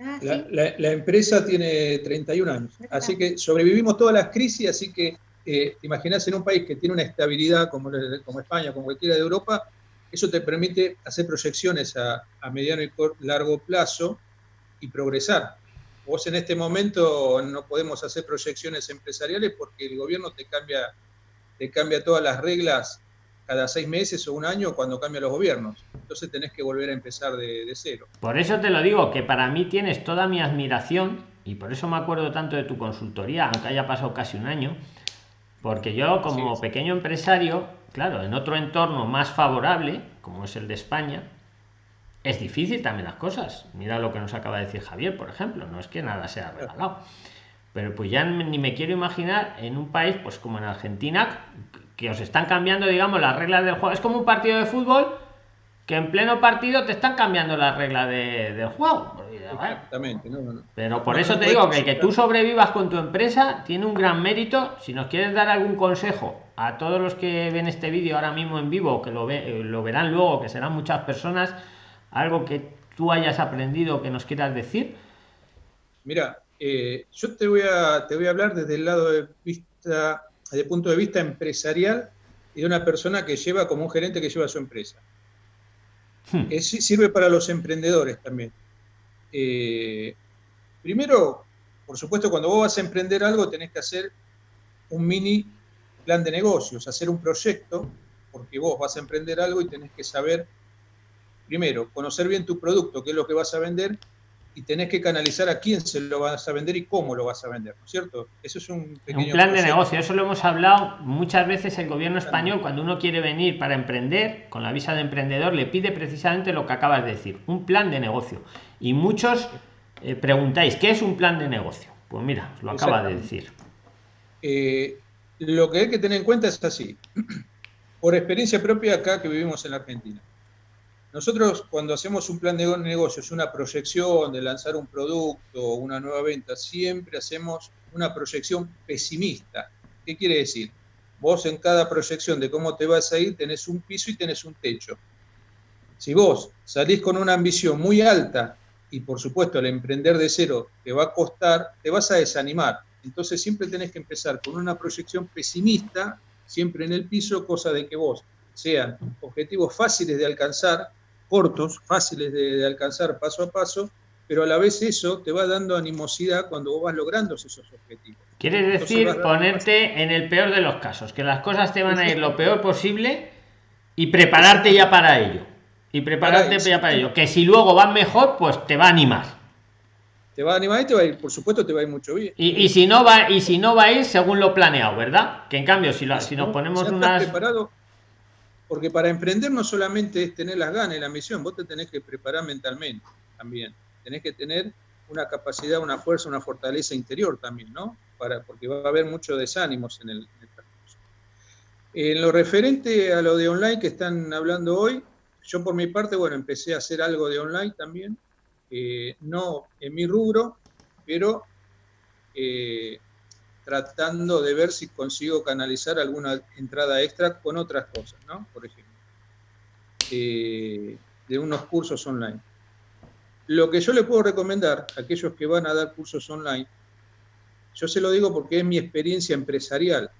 Ah, la, empresa tiene 31 años, así que sobrevivimos todas las crisis, así que eh, imaginás en un país que tiene una estabilidad como, como España, como cualquiera de Europa, eso te permite hacer proyecciones a, mediano y largo plazo y progresar. Vos en este momento no podemos hacer proyecciones empresariales porque el gobierno te cambia, te cambia todas las reglas cada seis meses o un año cuando cambian los gobiernos. Entonces tenés que volver a empezar de, cero. Por eso te lo digo, que para mí tienes toda mi admiración y por eso me acuerdo tanto de tu consultoría, aunque haya pasado casi un año, porque yo como pequeño empresario, claro, en otro entorno más favorable, como es el de España, es difícil también las cosas. Mira lo que nos acaba de decir Javier, por ejemplo, no es que nada sea regalado. Pero pues ya ni me quiero imaginar en un país pues como en Argentina que os están cambiando, digamos, las reglas del juego. Es como un partido de fútbol que en pleno partido te están cambiando las reglas de, del juego. Exactamente, Pero por eso te digo que que tú sobrevivas con tu empresa tiene un gran mérito. Si nos quieres dar algún consejo a todos los que ven este vídeo ahora mismo en vivo, que lo, ve, lo verán luego, que serán muchas personas, algo que tú hayas aprendido que nos quieras decir. Mira, eh, yo te voy, a, te voy a hablar desde el lado de vista desde el punto de vista empresarial y de una persona que lleva como un gerente que lleva su empresa. Hmm. sirve para los emprendedores también. Eh, primero, por supuesto, cuando vos vas a emprender algo, tenés que hacer un mini plan de negocios, hacer un proyecto, porque vos vas a emprender algo y tenés que saber, primero, conocer bien tu producto, qué es lo que vas a vender, y tenés que canalizar a quién se lo vas a vender y cómo lo vas a vender, ¿no es cierto? Eso es un pequeño... Un plan de negocio, eso lo hemos hablado muchas veces el gobierno español, cuando uno quiere venir para emprender, con la visa de emprendedor, le pide precisamente lo que acabas de decir, un plan de negocio. Y muchos eh, preguntáis, ¿qué es un plan de negocio? Pues mira, lo acaba de decir. Eh, lo que hay que tener en cuenta es así, [CLEARS THROAT] por experiencia propia acá que vivimos en la Argentina. Nosotros cuando hacemos un plan de negocios, una proyección de lanzar un producto o una nueva venta, siempre hacemos una proyección pesimista. ¿Qué quiere decir? Vos en cada proyección de cómo te vas a ir tenés un piso y tenés un techo. Si vos salís con una ambición muy alta y por supuesto al emprender de cero te va a costar, te vas a desanimar. Entonces siempre tenés que empezar con una proyección pesimista, siempre en el piso, cosa de que vos sean objetivos fáciles de alcanzar, cortos, fáciles de, alcanzar paso a paso, pero a la vez eso te va dando animosidad cuando vos vas logrando esos objetivos. Quiere decir ponerte en el peor de los casos, que las cosas te van a ir lo peor posible y prepararte ya para ello. Y prepararte ya para ello. Que si luego van mejor, pues te va a animar. Te va a animar y te va a ir, por supuesto, te va a ir mucho bien. Y, si no va, y si no va a ir según lo planeado, ¿verdad? Que en cambio, si, lo, si nos ponemos unas. preparado porque para emprender no solamente es tener las ganas y la misión, vos te tenés que preparar mentalmente también. Tenés que tener una capacidad, una fuerza, una fortaleza interior también, ¿no? Para, porque va a haber muchos desánimos en el, transcurso. En lo referente a lo de online que están hablando hoy, yo por mi parte, bueno, empecé a hacer algo de online también, eh, no en mi rubro, pero eh, tratando de ver si consigo canalizar alguna entrada extra con otras cosas, ¿no? Por ejemplo, eh, de unos cursos online. Lo que yo le puedo recomendar a aquellos que van a dar cursos online, yo se lo digo porque es mi experiencia empresarial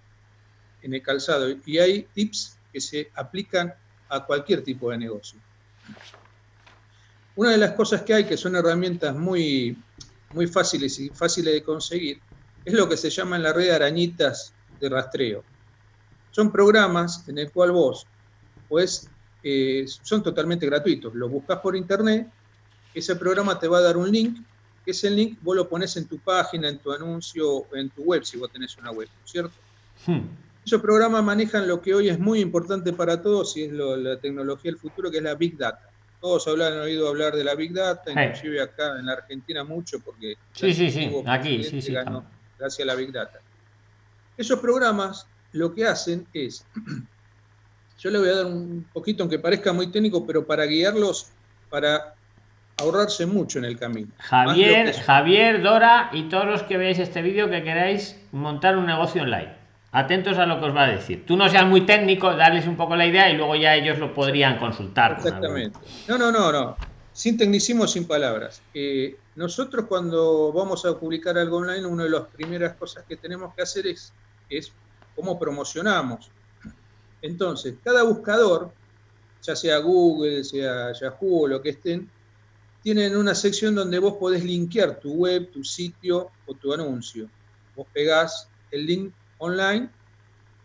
en el calzado y hay tips que se aplican a cualquier tipo de negocio. Una de las cosas que hay, que son herramientas muy, muy fáciles y fáciles de conseguir, es lo que se llama en la red arañitas de rastreo. Son programas en el cual vos, pues, son totalmente gratuitos. Los buscas por internet, ese programa te va a dar un link, que ese link vos lo pones en tu página, en tu anuncio, en tu web, si vos tenés una web, ¿cierto? Hmm. Esos programas manejan lo que hoy es muy importante para todos y es la tecnología del futuro, que es la Big Data. Todos han oído hablar de la Big Data, inclusive acá en la Argentina mucho, porque... Sí, sí, sí, aquí, sí, sí gracias a la Big Data. Esos programas lo que hacen es, [CLEARS THROAT] yo le voy a dar un poquito, aunque parezca muy técnico, pero para guiarlos, para ahorrarse mucho en el camino. Javier, Javier, Dora y todos los que veáis este vídeo que queráis montar un negocio online. Atentos a lo que os va a decir. Tú no seas muy técnico, darles un poco la idea y luego ya ellos lo podrían consultar. Exactamente. No, no, no, no. Sin tecnicismo, sin palabras. Eh, nosotros cuando vamos a publicar algo online, una de las primeras cosas que tenemos que hacer es, cómo promocionamos. Entonces, cada buscador, ya sea Google, sea Yahoo o lo que estén, tienen una sección donde vos podés linkear tu web, tu sitio o tu anuncio. Vos pegás el link online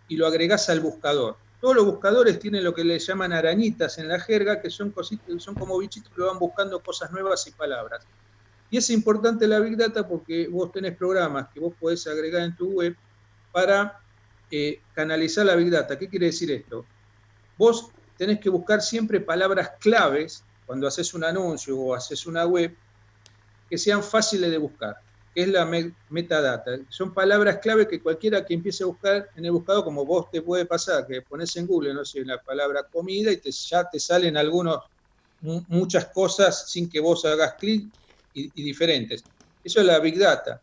y lo agregás al buscador. Todos los buscadores tienen lo que le llaman arañitas en la jerga, que son, cositas, son como bichitos que van buscando cosas nuevas y palabras. Y es importante la Big Data porque vos tenés programas que vos podés agregar en tu web para eh, canalizar la Big Data. ¿Qué quiere decir esto? Vos tenés que buscar siempre palabras claves cuando haces un anuncio o haces una web que sean fáciles de buscar, que es la metadata. Son palabras clave que cualquiera que empiece a buscar en el buscador, como vos te puede pasar, que pones en Google, no sé, la palabra comida y te, ya te salen algunos, muchas cosas sin que vos hagas clic y, diferentes. Eso es la Big Data.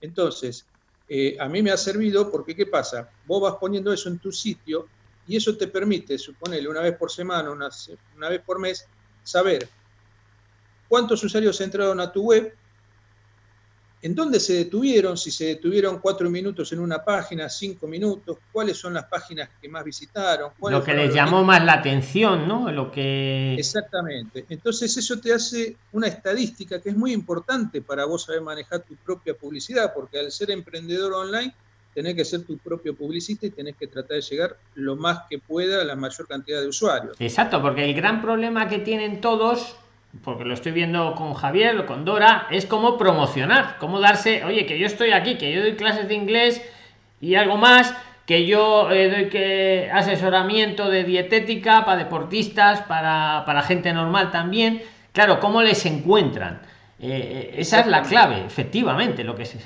Entonces, eh, a mí me ha servido porque, ¿qué pasa? Vos vas poniendo eso en tu sitio y eso te permite, suponerle una vez por semana, una, una vez por mes, saber cuántos usuarios entraron a tu web, ¿En dónde se detuvieron? Si se detuvieron cuatro minutos en una página, cinco minutos, cuáles son las páginas que más visitaron. Lo que les llamó más la atención, ¿no? Lo que... Exactamente. Entonces eso te hace una estadística que es muy importante para vos saber manejar tu propia publicidad, porque al ser emprendedor online tenés que ser tu propio publicista y tenés que tratar de llegar lo más que pueda a la mayor cantidad de usuarios. Exacto, porque el gran problema que tienen todos, porque lo estoy viendo con Javier o con Dora, es cómo promocionar, cómo darse, oye, que yo estoy aquí, que yo doy clases de inglés y algo más, que yo eh, doy que asesoramiento de dietética para deportistas, para, para gente normal también. Claro, ¿cómo les encuentran? Eh, eh, esa es la clave, efectivamente, lo que es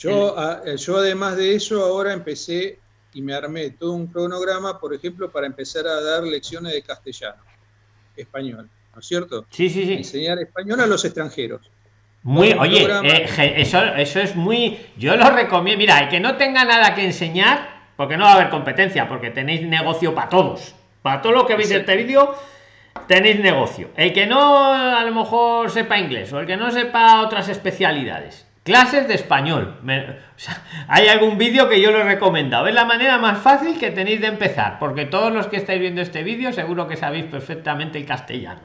yo, eh, yo además de eso ahora empecé y me armé todo un cronograma, por ejemplo, para empezar a dar lecciones de castellano, español, ¿no es cierto? Sí, sí, sí. Enseñar español a los extranjeros. Muy, oye, eh, eso, eso es muy, yo lo recomiendo, mira, el que no tenga nada que enseñar, porque no va a haber competencia, porque tenéis negocio para todos, para todo lo que veis de este vídeo, tenéis negocio. El que no a lo mejor sepa inglés o el que no sepa otras especialidades, clases de español. Hay algún vídeo que yo lo recomiendo es la manera más fácil que tenéis de empezar porque todos los que estáis viendo este vídeo seguro que sabéis perfectamente el castellano.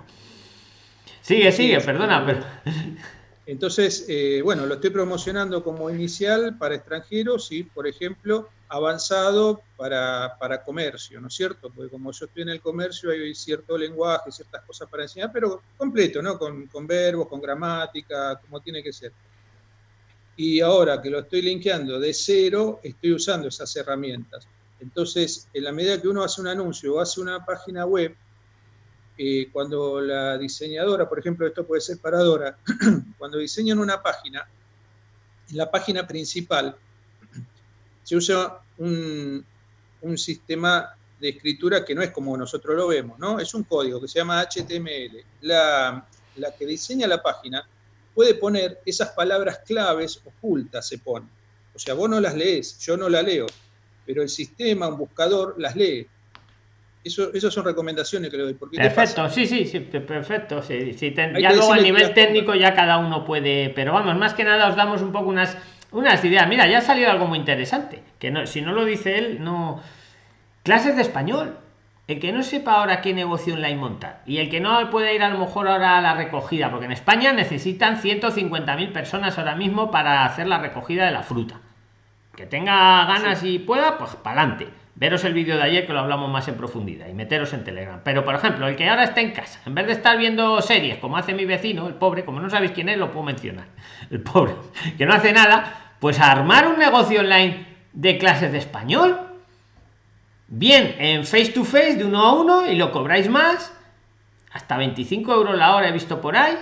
Sigue sigue perdona pero entonces eh, bueno lo estoy promocionando como inicial para extranjeros y por ejemplo avanzado para, para comercio no es cierto porque como yo estoy en el comercio hay cierto lenguaje ciertas cosas para enseñar pero completo no con, con verbos con gramática como tiene que ser y ahora que lo estoy linkeando de cero, estoy usando esas herramientas. Entonces, en la medida que uno hace un anuncio o hace una página web, eh, cuando la diseñadora, por ejemplo, esto puede ser paradora, [CLEARS THROAT] cuando diseñan una página, en la página principal se usa un, un sistema de escritura que no es como nosotros lo vemos, ¿no? Es un código que se llama HTML. La, la que diseña la página puede poner esas palabras claves ocultas, se pone. O sea, vos no las lees, yo no la leo, pero el sistema, un buscador, las lee. Eso, esas son recomendaciones que le doy. perfecto, sí, sí, sí, perfecto. Sí, ya luego a nivel técnico ya cada uno puede, pero vamos, más que nada os damos un poco unas, unas ideas. Mira, ya ha salido algo muy interesante, que no, si no lo dice él, no... Clases de español el que no sepa ahora qué negocio online montar y el que no puede ir a lo mejor ahora a la recogida, porque en España necesitan 150.000 personas ahora mismo para hacer la recogida de la fruta. Que tenga ganas y pueda, pues para adelante. Veros el vídeo de ayer que lo hablamos más en profundidad y meteros en Telegram. Pero por ejemplo, el que ahora está en casa, en vez de estar viendo series como hace mi vecino, el pobre, como no sabéis quién es, lo puedo mencionar. [LAUGHS] El pobre, que no hace nada, pues armar un negocio online de clases de español bien en face to face de uno a uno y lo cobráis más hasta 25 euros la hora he visto por ahí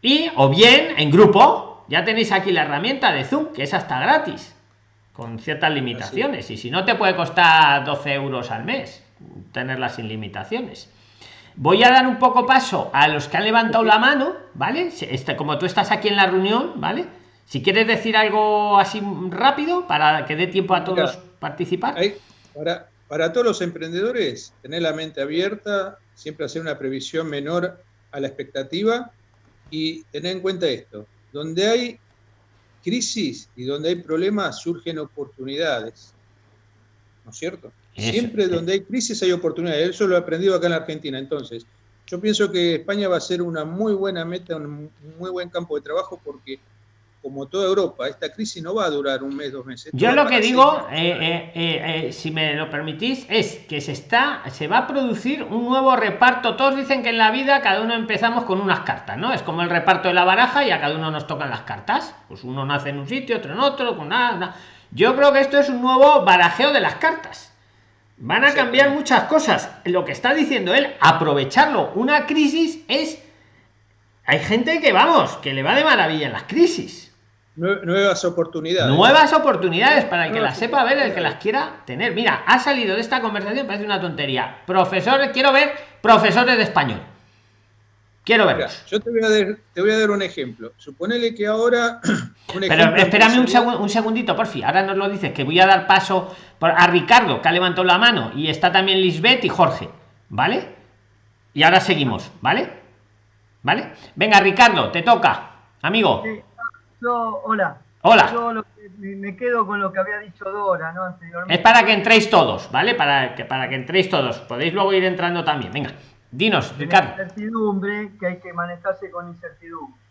y o bien en grupo ya tenéis aquí la herramienta de zoom que es hasta gratis con ciertas limitaciones y si no te puede costar 12 euros al mes tenerla sin limitaciones. Voy a dar un poco paso a los que han levantado la mano vale este, como tú estás aquí en la reunión vale si quieres decir algo así rápido para que dé tiempo a todos participar. ahora para todos los emprendedores, tener la mente abierta, siempre hacer una previsión menor a la expectativa y tener en cuenta esto, donde hay crisis y donde hay problemas surgen oportunidades. ¿No es cierto? Siempre donde hay crisis hay oportunidades. Eso lo he aprendido acá en la Argentina. Entonces, yo pienso que España va a ser una muy buena meta, un muy buen campo de trabajo porque como toda Europa, esta crisis no va a durar un mes, dos meses. Yo lo que digo, eh, eh, eh, si me lo permitís, es que se está, se va a producir un nuevo reparto. Todos dicen que en la vida cada uno empezamos con unas cartas, ¿no? Es como el reparto de la baraja y a cada uno nos tocan las cartas. Pues uno nace en un sitio, otro en otro, con nada. Yo creo que esto es un nuevo barajeo de las cartas. Van a cambiar muchas cosas. Lo que está diciendo él, aprovecharlo. Una crisis es hay gente que vamos, que le va de maravilla en las crisis nuevas oportunidades. Nuevas oportunidades para el que las sepa ver, el que las quiera tener. Mira, ha salido de esta conversación, parece una tontería. Profesores, quiero ver profesores de español. Quiero ver. Yo te voy, a dar, te voy a dar un ejemplo. Suponele que ahora. [CLEARS THROAT] Pero espérame un, un, segundito, por fin. Ahora nos lo dices, que voy a dar paso a Ricardo, que ha levantado la mano, y está también Lisbeth y Jorge. ¿Vale? Y ahora seguimos, ¿vale? ¿Vale? Venga, Ricardo, te toca, amigo hola. Hola. Yo me quedo con lo que había dicho Dora, ¿no? Es para que entréis todos, ¿vale? Para que, para que entréis todos. Podéis luego ir entrando también. Venga, dinos, Ricardo. Incertidumbre, que hay que manejarse con incertidumbre.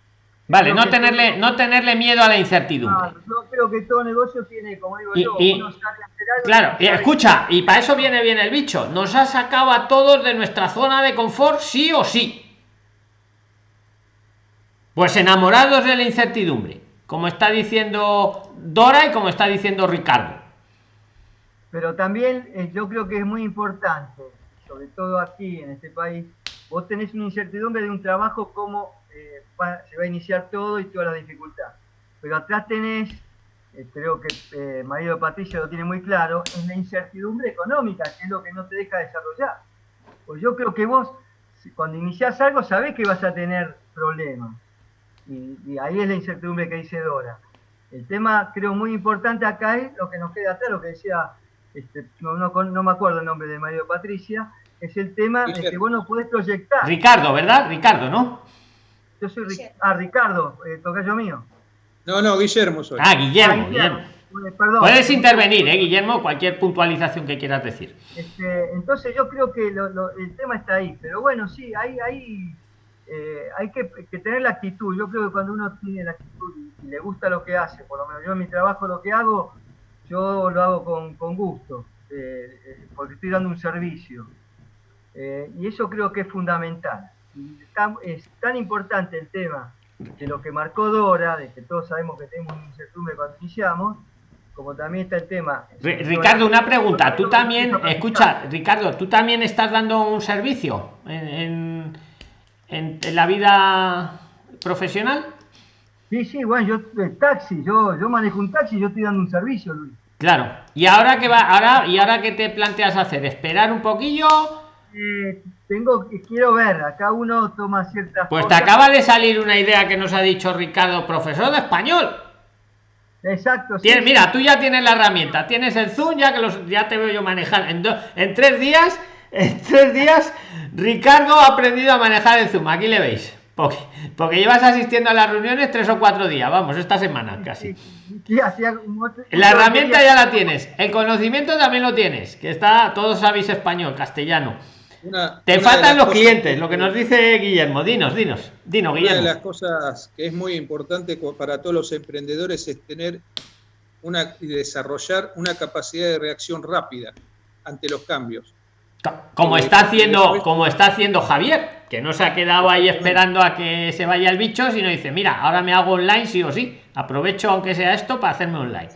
Vale, no tenerle, no tenerle miedo a la incertidumbre. yo creo que todo negocio tiene, como digo yo, Claro, y escucha, y para eso viene bien el bicho. Nos ha sacado a todos de nuestra zona de confort, sí o sí. Pues enamorados de la incertidumbre, como está diciendo Dora y como está diciendo Ricardo. Pero también eh, yo creo que es muy importante, sobre todo aquí en este país, vos tenés una incertidumbre de un trabajo como eh, se va a iniciar todo y toda la dificultad. Pero atrás tenés, eh, creo que marido Patricia lo tiene muy claro, es la incertidumbre económica, que es lo que no te deja desarrollar. Pues yo creo que vos, cuando iniciás algo, sabés que vas a tener problemas y, ahí es la incertidumbre que dice Dora. El tema, creo, muy importante acá es lo que nos queda lo que decía, este, no, no, me acuerdo el nombre de Mario Patricia, es el tema de que vos no podés proyectar. Ricardo, ¿verdad? Ricardo, ¿no? Yo soy ah, Ricardo, eh, tocayo mío. No, no, Guillermo soy. Ah, Guillermo, ah, Guillermo. Puedes intervenir, ¿eh, Guillermo? Cualquier puntualización que quieras decir. Este, entonces yo creo que el tema está ahí, pero bueno, sí, hay, hay eh, hay que, tener la actitud. Yo creo que cuando uno tiene la actitud y, le gusta lo que hace, por lo menos yo en mi trabajo lo que hago, yo lo hago con, gusto, eh, eh, porque estoy dando un servicio. y eso creo que es fundamental. es tan importante el tema de lo que marcó Dora, de que todos sabemos que tenemos un incertidumbre cuando iniciamos, como también está el tema. Ricardo, una pregunta. Tú también, escucha, Ricardo, tú también estás dando un servicio en en, la vida profesional? Sí, sí, bueno, yo el taxi, yo, yo manejo un taxi, yo estoy dando un servicio, Luis. Claro. ¿Y ahora qué va? Ahora, ¿Y ahora qué te planteas hacer? ¿Esperar un poquillo? Eh, tengo que quiero ver, acá uno toma ciertas Pues te acaba de salir una idea que nos ha dicho Ricardo, profesor de español. Exacto. Mira, tú ya tienes la herramienta, tienes el Zoom, ya que los, ya te veo yo manejar. En, en tres días en tres días, Ricardo ha aprendido a manejar el Zoom. Aquí le veis. Porque, porque llevas asistiendo a las reuniones tres o cuatro días, vamos, esta semana casi. La herramienta ya la tienes, el conocimiento también lo tienes, que está, todos sabéis español, castellano. Te faltan los clientes, lo que nos dice Guillermo. Dinos, dinos, dinos, Guillermo. Una de las cosas que es muy importante para todos los emprendedores es tener una y desarrollar una capacidad de reacción rápida ante los cambios. Como está haciendo, como está haciendo Javier, que no se ha quedado ahí esperando a que se vaya el bicho, sino dice, mira, ahora me hago online sí o sí. Aprovecho aunque sea esto para hacerme online.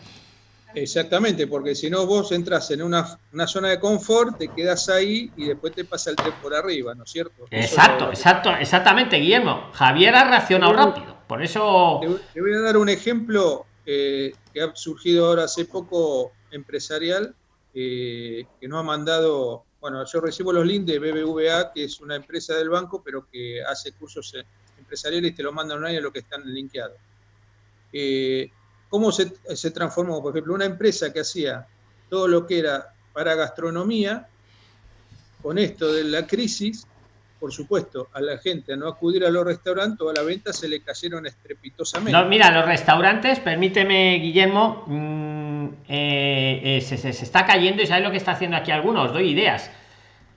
Exactamente, porque si no vos entras en una, zona de confort, te quedas ahí y después te pasa el tren por arriba, ¿no es cierto? Exacto, exacto, exactamente, Guillermo. Javier ha reaccionado rápido, por eso... Te, voy a dar un ejemplo eh, que ha surgido ahora hace poco empresarial, eh, que nos ha mandado bueno, yo recibo los links de BBVA, que es una empresa del banco, pero que hace cursos eh, empresariales y te lo mandan online a lo que están linkeados. Eh, ¿Cómo se, transformó? Por ejemplo, una empresa que hacía todo lo que era para gastronomía, con esto de la crisis, por supuesto, a la gente a no acudir a los restaurantes o a la venta se le cayeron estrepitosamente. No, mira, los restaurantes, permíteme, Guillermo, mm, eh, se, se, está cayendo y sabes lo que está haciendo aquí algunos, doy ideas.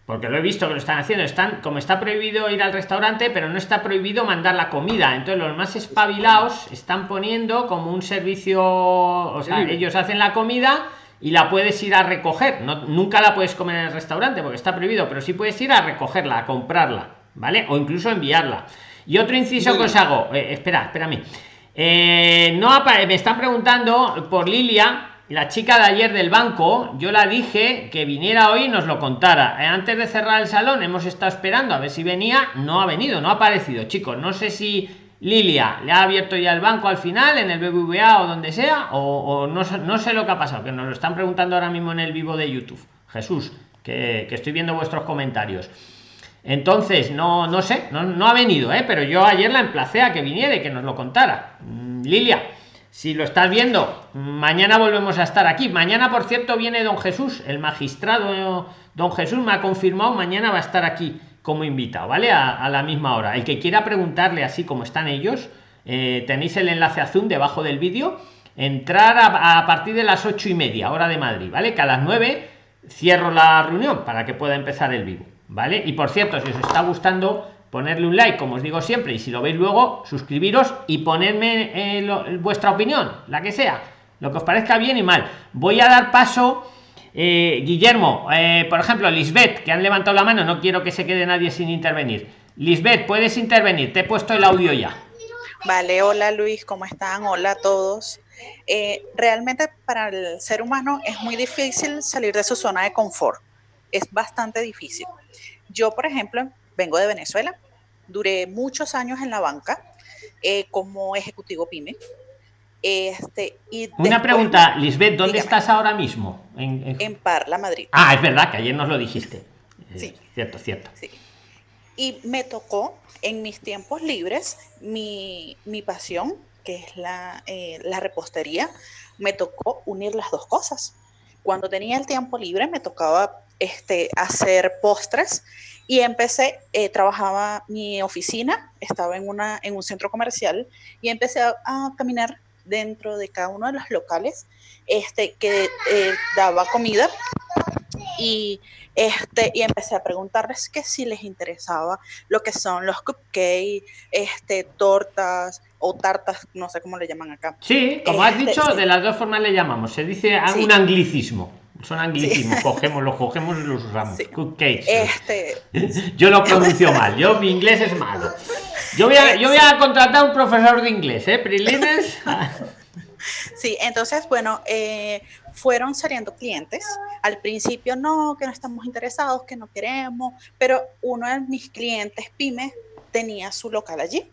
Porque lo he visto que lo están haciendo. Están como está prohibido ir al restaurante pero no está prohibido mandar la comida. Entonces los más espabilados están poniendo como un servicio o sea ellos hacen la comida y la puedes ir a recoger. No, nunca la puedes comer en el restaurante porque está prohibido pero sí puedes ir a recogerla a comprarla vale o incluso enviarla. Y otro inciso que os hago eh, espera espérame eh, no me están preguntando por Lilia la chica de ayer del banco, yo la dije que viniera hoy y nos lo contara. Eh, antes de cerrar el salón hemos estado esperando a ver si venía, no ha venido, no ha aparecido, chicos. No sé si Lilia le ha abierto ya el banco al final, en el BBVA o donde sea, o, no, sé lo que ha pasado, que nos lo están preguntando ahora mismo en el vivo de YouTube. Jesús, que, estoy viendo vuestros comentarios. Entonces, no, no sé, no, no ha venido, ¿eh? pero yo ayer la emplacé a que viniera y que nos lo contara. Mm, Lilia, si lo estás viendo, mañana volvemos a estar aquí. Mañana, por cierto, viene don Jesús, el magistrado don Jesús me ha confirmado, mañana va a estar aquí como invitado, ¿vale? A, la misma hora. El que quiera preguntarle así como están ellos, eh, tenéis el enlace azul debajo del vídeo. Entrar a, partir de las ocho y media, hora de Madrid, ¿vale? Que a las nueve cierro la reunión para que pueda empezar el vivo, ¿vale? Y por cierto, si os está gustando ponerle un like, como os digo siempre, y si lo veis luego, suscribiros y ponerme eh, vuestra opinión, la que sea, lo que os parezca bien y mal. Voy a dar paso, eh, Guillermo, eh, por ejemplo, Lisbeth, que han levantado la mano, no quiero que se quede nadie sin intervenir. Lisbeth, puedes intervenir, te he puesto el audio ya. Vale, hola Luis, ¿cómo están? Hola a todos. realmente para el ser humano es muy difícil salir de su zona de confort. Es bastante difícil. Yo, por ejemplo, vengo de Venezuela, duré muchos años en la banca eh, como ejecutivo PYME. Este, y Una pregunta, Lisbeth, ¿dónde estás ahora mismo? En, Parla, Madrid. Ah, es verdad que ayer nos lo dijiste. Sí. Eh, cierto, cierto. Sí. Y me tocó en mis tiempos libres mi, mi pasión, que es la, eh, la repostería, me tocó unir las dos cosas. Cuando tenía el tiempo libre me tocaba este, hacer postres y empecé, eh, trabajaba mi oficina, estaba en, una, en un centro comercial y empecé a, caminar dentro de cada uno de los locales este, que eh, daba comida y, este, y empecé a preguntarles que si les interesaba lo que son los cupcakes, este, tortas o tartas, no sé cómo le llaman acá. Sí, como has este, dicho, de las dos formas le llamamos, se dice un anglicismo. Son anglicismos, cogemos, los cogemos y los usamos. Este... Yo lo pronuncio mal, yo mi inglés es malo. Yo voy a, yo voy a contratar un profesor de inglés, ¿eh? Prilines. Sí, entonces, bueno, eh, fueron saliendo clientes. Al principio no, que no estamos interesados, que no queremos, pero uno de mis clientes, Pyme, tenía su local allí.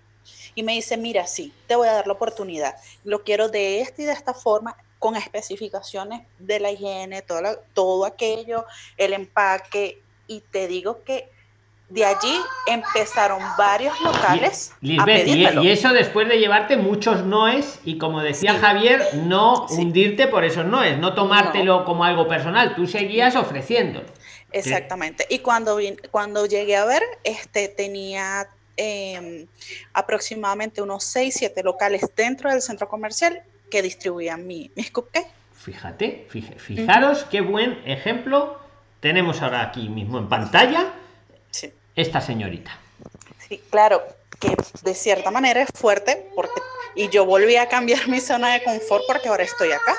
Y me dice, mira, sí, te voy a dar la oportunidad. Lo quiero de esta y de esta forma con especificaciones de la higiene, todo, todo aquello, el empaque, y te digo que de allí empezaron varios locales. Y, y, eso después de llevarte muchos noes y como decía Javier, no hundirte por esos noes, no tomártelo como algo personal, tú seguías ofreciendo. Exactamente. Y cuando, cuando llegué a ver, este tenía em, aproximadamente unos 6, 7 locales dentro del centro comercial que distribuían mi, mis cupcakes. Fíjate, fijaros qué buen ejemplo tenemos ahora aquí mismo en pantalla. Esta señorita. Sí, claro, que de cierta manera es fuerte porque y yo volví a cambiar mi zona de confort porque ahora estoy acá.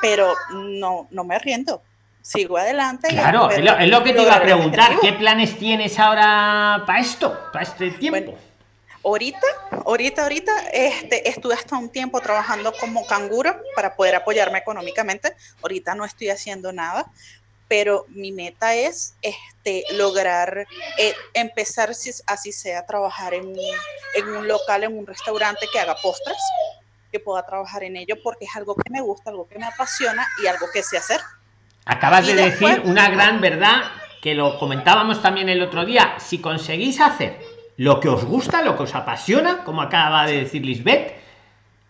Pero no, no me riendo. Sigo adelante. Claro, es lo, que te iba a preguntar. ¿Qué planes tienes ahora para esto, para este tiempo? Ahorita, ahorita, ahorita, este, estuve hasta un tiempo trabajando como canguro para poder apoyarme económicamente. Ahorita no estoy haciendo nada, pero mi meta es este, lograr eh, empezar, si, así sea, a trabajar en, en un local, en un restaurante que haga postres, que pueda trabajar en ello porque es algo que me gusta, algo que me apasiona y algo que sé hacer. Acabas de decir una gran verdad que lo comentábamos también el otro día. Si conseguís hacer lo que os gusta, lo que os apasiona, como acaba de decir Lisbeth,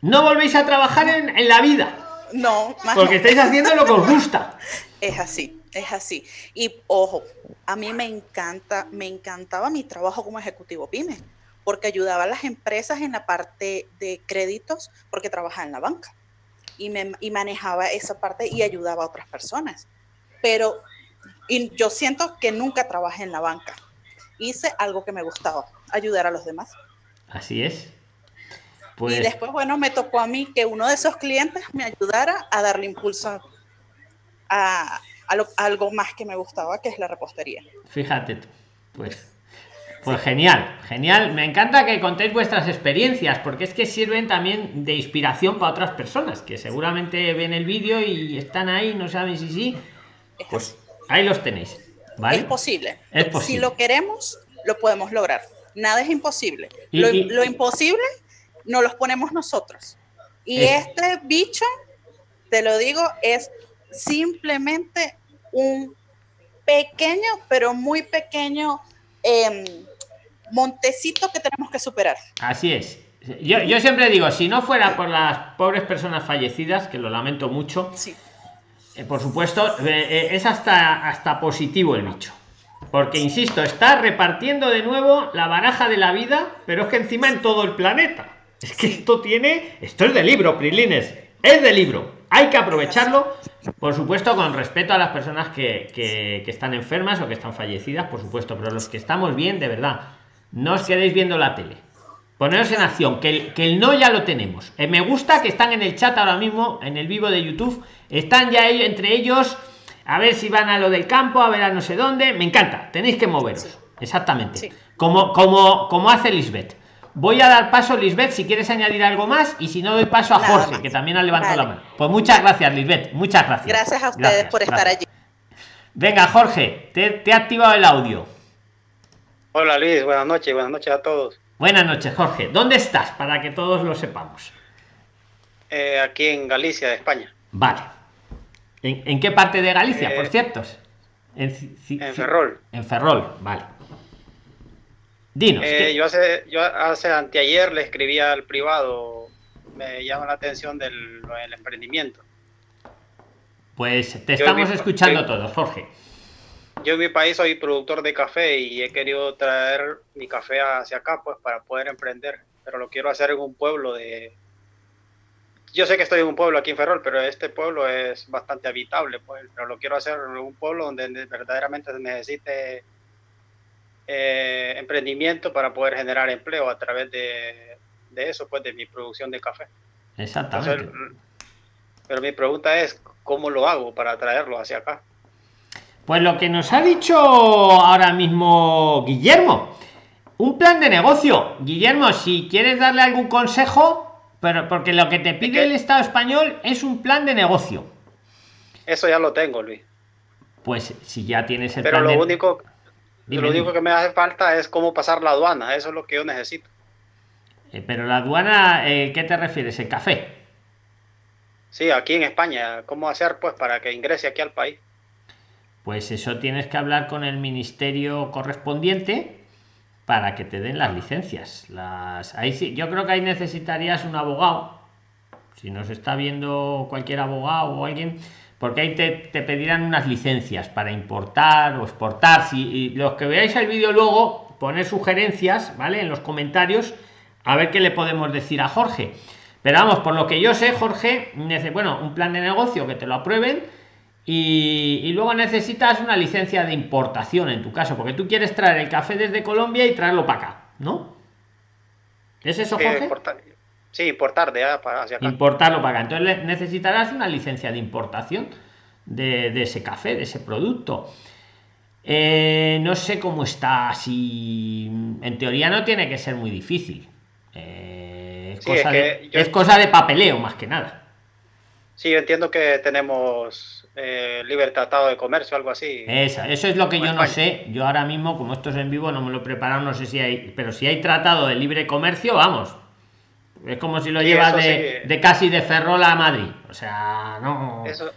no volvéis a trabajar en, la vida. No, porque estáis haciendo lo que os gusta. [LAUGHS] Es así, es así. Y ojo, a mí me encanta, me encantaba mi trabajo como ejecutivo PYME, porque ayudaba a las empresas en la parte de créditos, porque trabajaba en la banca y, me, y manejaba esa parte y ayudaba a otras personas. Pero y yo siento que nunca trabajé en la banca hice algo que me gustaba, ayudar a los demás. Así es. Pues... Y después, bueno, me tocó a mí que uno de esos clientes me ayudara a darle impulso a, algo más que me gustaba, que es la repostería. Fíjate pues, pues genial, genial. Me encanta que contéis vuestras experiencias, porque es que sirven también de inspiración para otras personas que seguramente ven el vídeo y están ahí, no saben si sí. Pues ahí los tenéis. Es posible. Si lo queremos, lo podemos lograr. Nada es imposible. lo, imposible no los ponemos nosotros. Y este bicho, te lo digo, es simplemente un pequeño, pero muy pequeño em, montecito que tenemos que superar. Así es. Yo, yo, siempre digo, si no fuera por las pobres personas fallecidas, que lo lamento mucho, sí. Eh, por supuesto, eh, eh, es hasta, hasta positivo el bicho. Porque, insisto, está repartiendo de nuevo la baraja de la vida, pero es que encima en todo el planeta. Es que esto tiene. Esto es de libro, Prilines. Es de libro. Hay que aprovecharlo, por supuesto, con respeto a las personas que, que, que están enfermas o que están fallecidas, por supuesto. Pero los que estamos bien, de verdad, no os quedéis viendo la tele. Poneros en acción, que el, que el no ya lo tenemos. Eh, me gusta que están en el chat ahora mismo, en el vivo de YouTube. Están ya ellos, entre ellos, a ver si van a lo del campo, a ver a no sé dónde. Me encanta, tenéis que moveros. Exactamente. Como, como, como hace Lisbeth. Voy a dar paso, Lisbeth, si quieres añadir algo más, y si no, doy paso a Jorge, que también ha levantado la mano. Pues muchas gracias, Lisbeth, muchas gracias. Gracias a ustedes por estar allí. Venga, Jorge, te, te he activado el audio. Hola Luis, buenas noches, buenas noches a todos. Buenas noches, Jorge. ¿Dónde estás? Para que todos lo sepamos. Eh, aquí en Galicia, de España. Vale. ¿En, qué parte de Galicia, por Eh, cierto? En, En Ferrol. En Ferrol, vale. Dinos. Eh, ¿qué- yo hace, yo hace anteayer le escribí al privado, me llama la atención del, emprendimiento. Pues te yo estamos escuchando yo- todos, Jorge. Yo en mi país soy productor de café y he querido traer mi café hacia acá pues para poder emprender, pero lo quiero hacer en un pueblo de... Yo sé que estoy en un pueblo aquí en Ferrol, pero este pueblo es bastante habitable, pues, pero lo quiero hacer en un pueblo donde verdaderamente se necesite eh, emprendimiento para poder generar empleo a través de, de eso, pues de mi producción de café. Exactamente. Entonces, pero mi pregunta es, ¿cómo lo hago para traerlo hacia acá? Pues lo que nos ha dicho ahora mismo Guillermo, un plan de negocio. Guillermo, si quieres darle algún consejo, pero porque lo que te pide el Estado español es un plan de negocio. Eso ya lo tengo, Luis. Pues si ya tienes el Pero plan lo de- único, Dime, lo único que me hace falta es cómo pasar la aduana. Eso es lo que yo necesito. Eh, pero la aduana, eh, ¿qué te refieres? ¿El café? Sí, aquí en España. ¿Cómo hacer pues para que ingrese aquí al país? Pues eso tienes que hablar con el ministerio correspondiente para que te den las licencias. Las, ahí sí, yo creo que ahí necesitarías un abogado. Si nos está viendo cualquier abogado o alguien, porque ahí te, pedirán unas licencias para importar o exportar. Si y los que veáis el vídeo luego, poner sugerencias, ¿vale? En los comentarios, a ver qué le podemos decir a Jorge. Pero vamos, por lo que yo sé, Jorge, bueno, un plan de negocio que te lo aprueben y, y luego necesitas una licencia de importación en tu caso, porque tú quieres traer el café desde Colombia y traerlo para acá, ¿no? ¿Es eso, Sí, Jorge? importar, sí, importar de hacia acá. Importarlo para acá. Entonces necesitarás una licencia de importación de, de ese café, de ese producto. Eh, no sé cómo está, si en teoría no tiene que ser muy difícil. Eh, es, Sí, cosa es de, yo- es cosa de papeleo más que nada. Sí, yo entiendo que tenemos eh, libre tratado de comercio, algo así. Esa, eso es lo que yo no sé. Yo ahora mismo, como esto es en vivo, no me lo he preparado, no sé si hay. Pero si hay tratado de libre comercio, vamos. Es como si lo Sí, llevas de, sí. de casi de Ferrol a Madrid. O sea, no. Eso,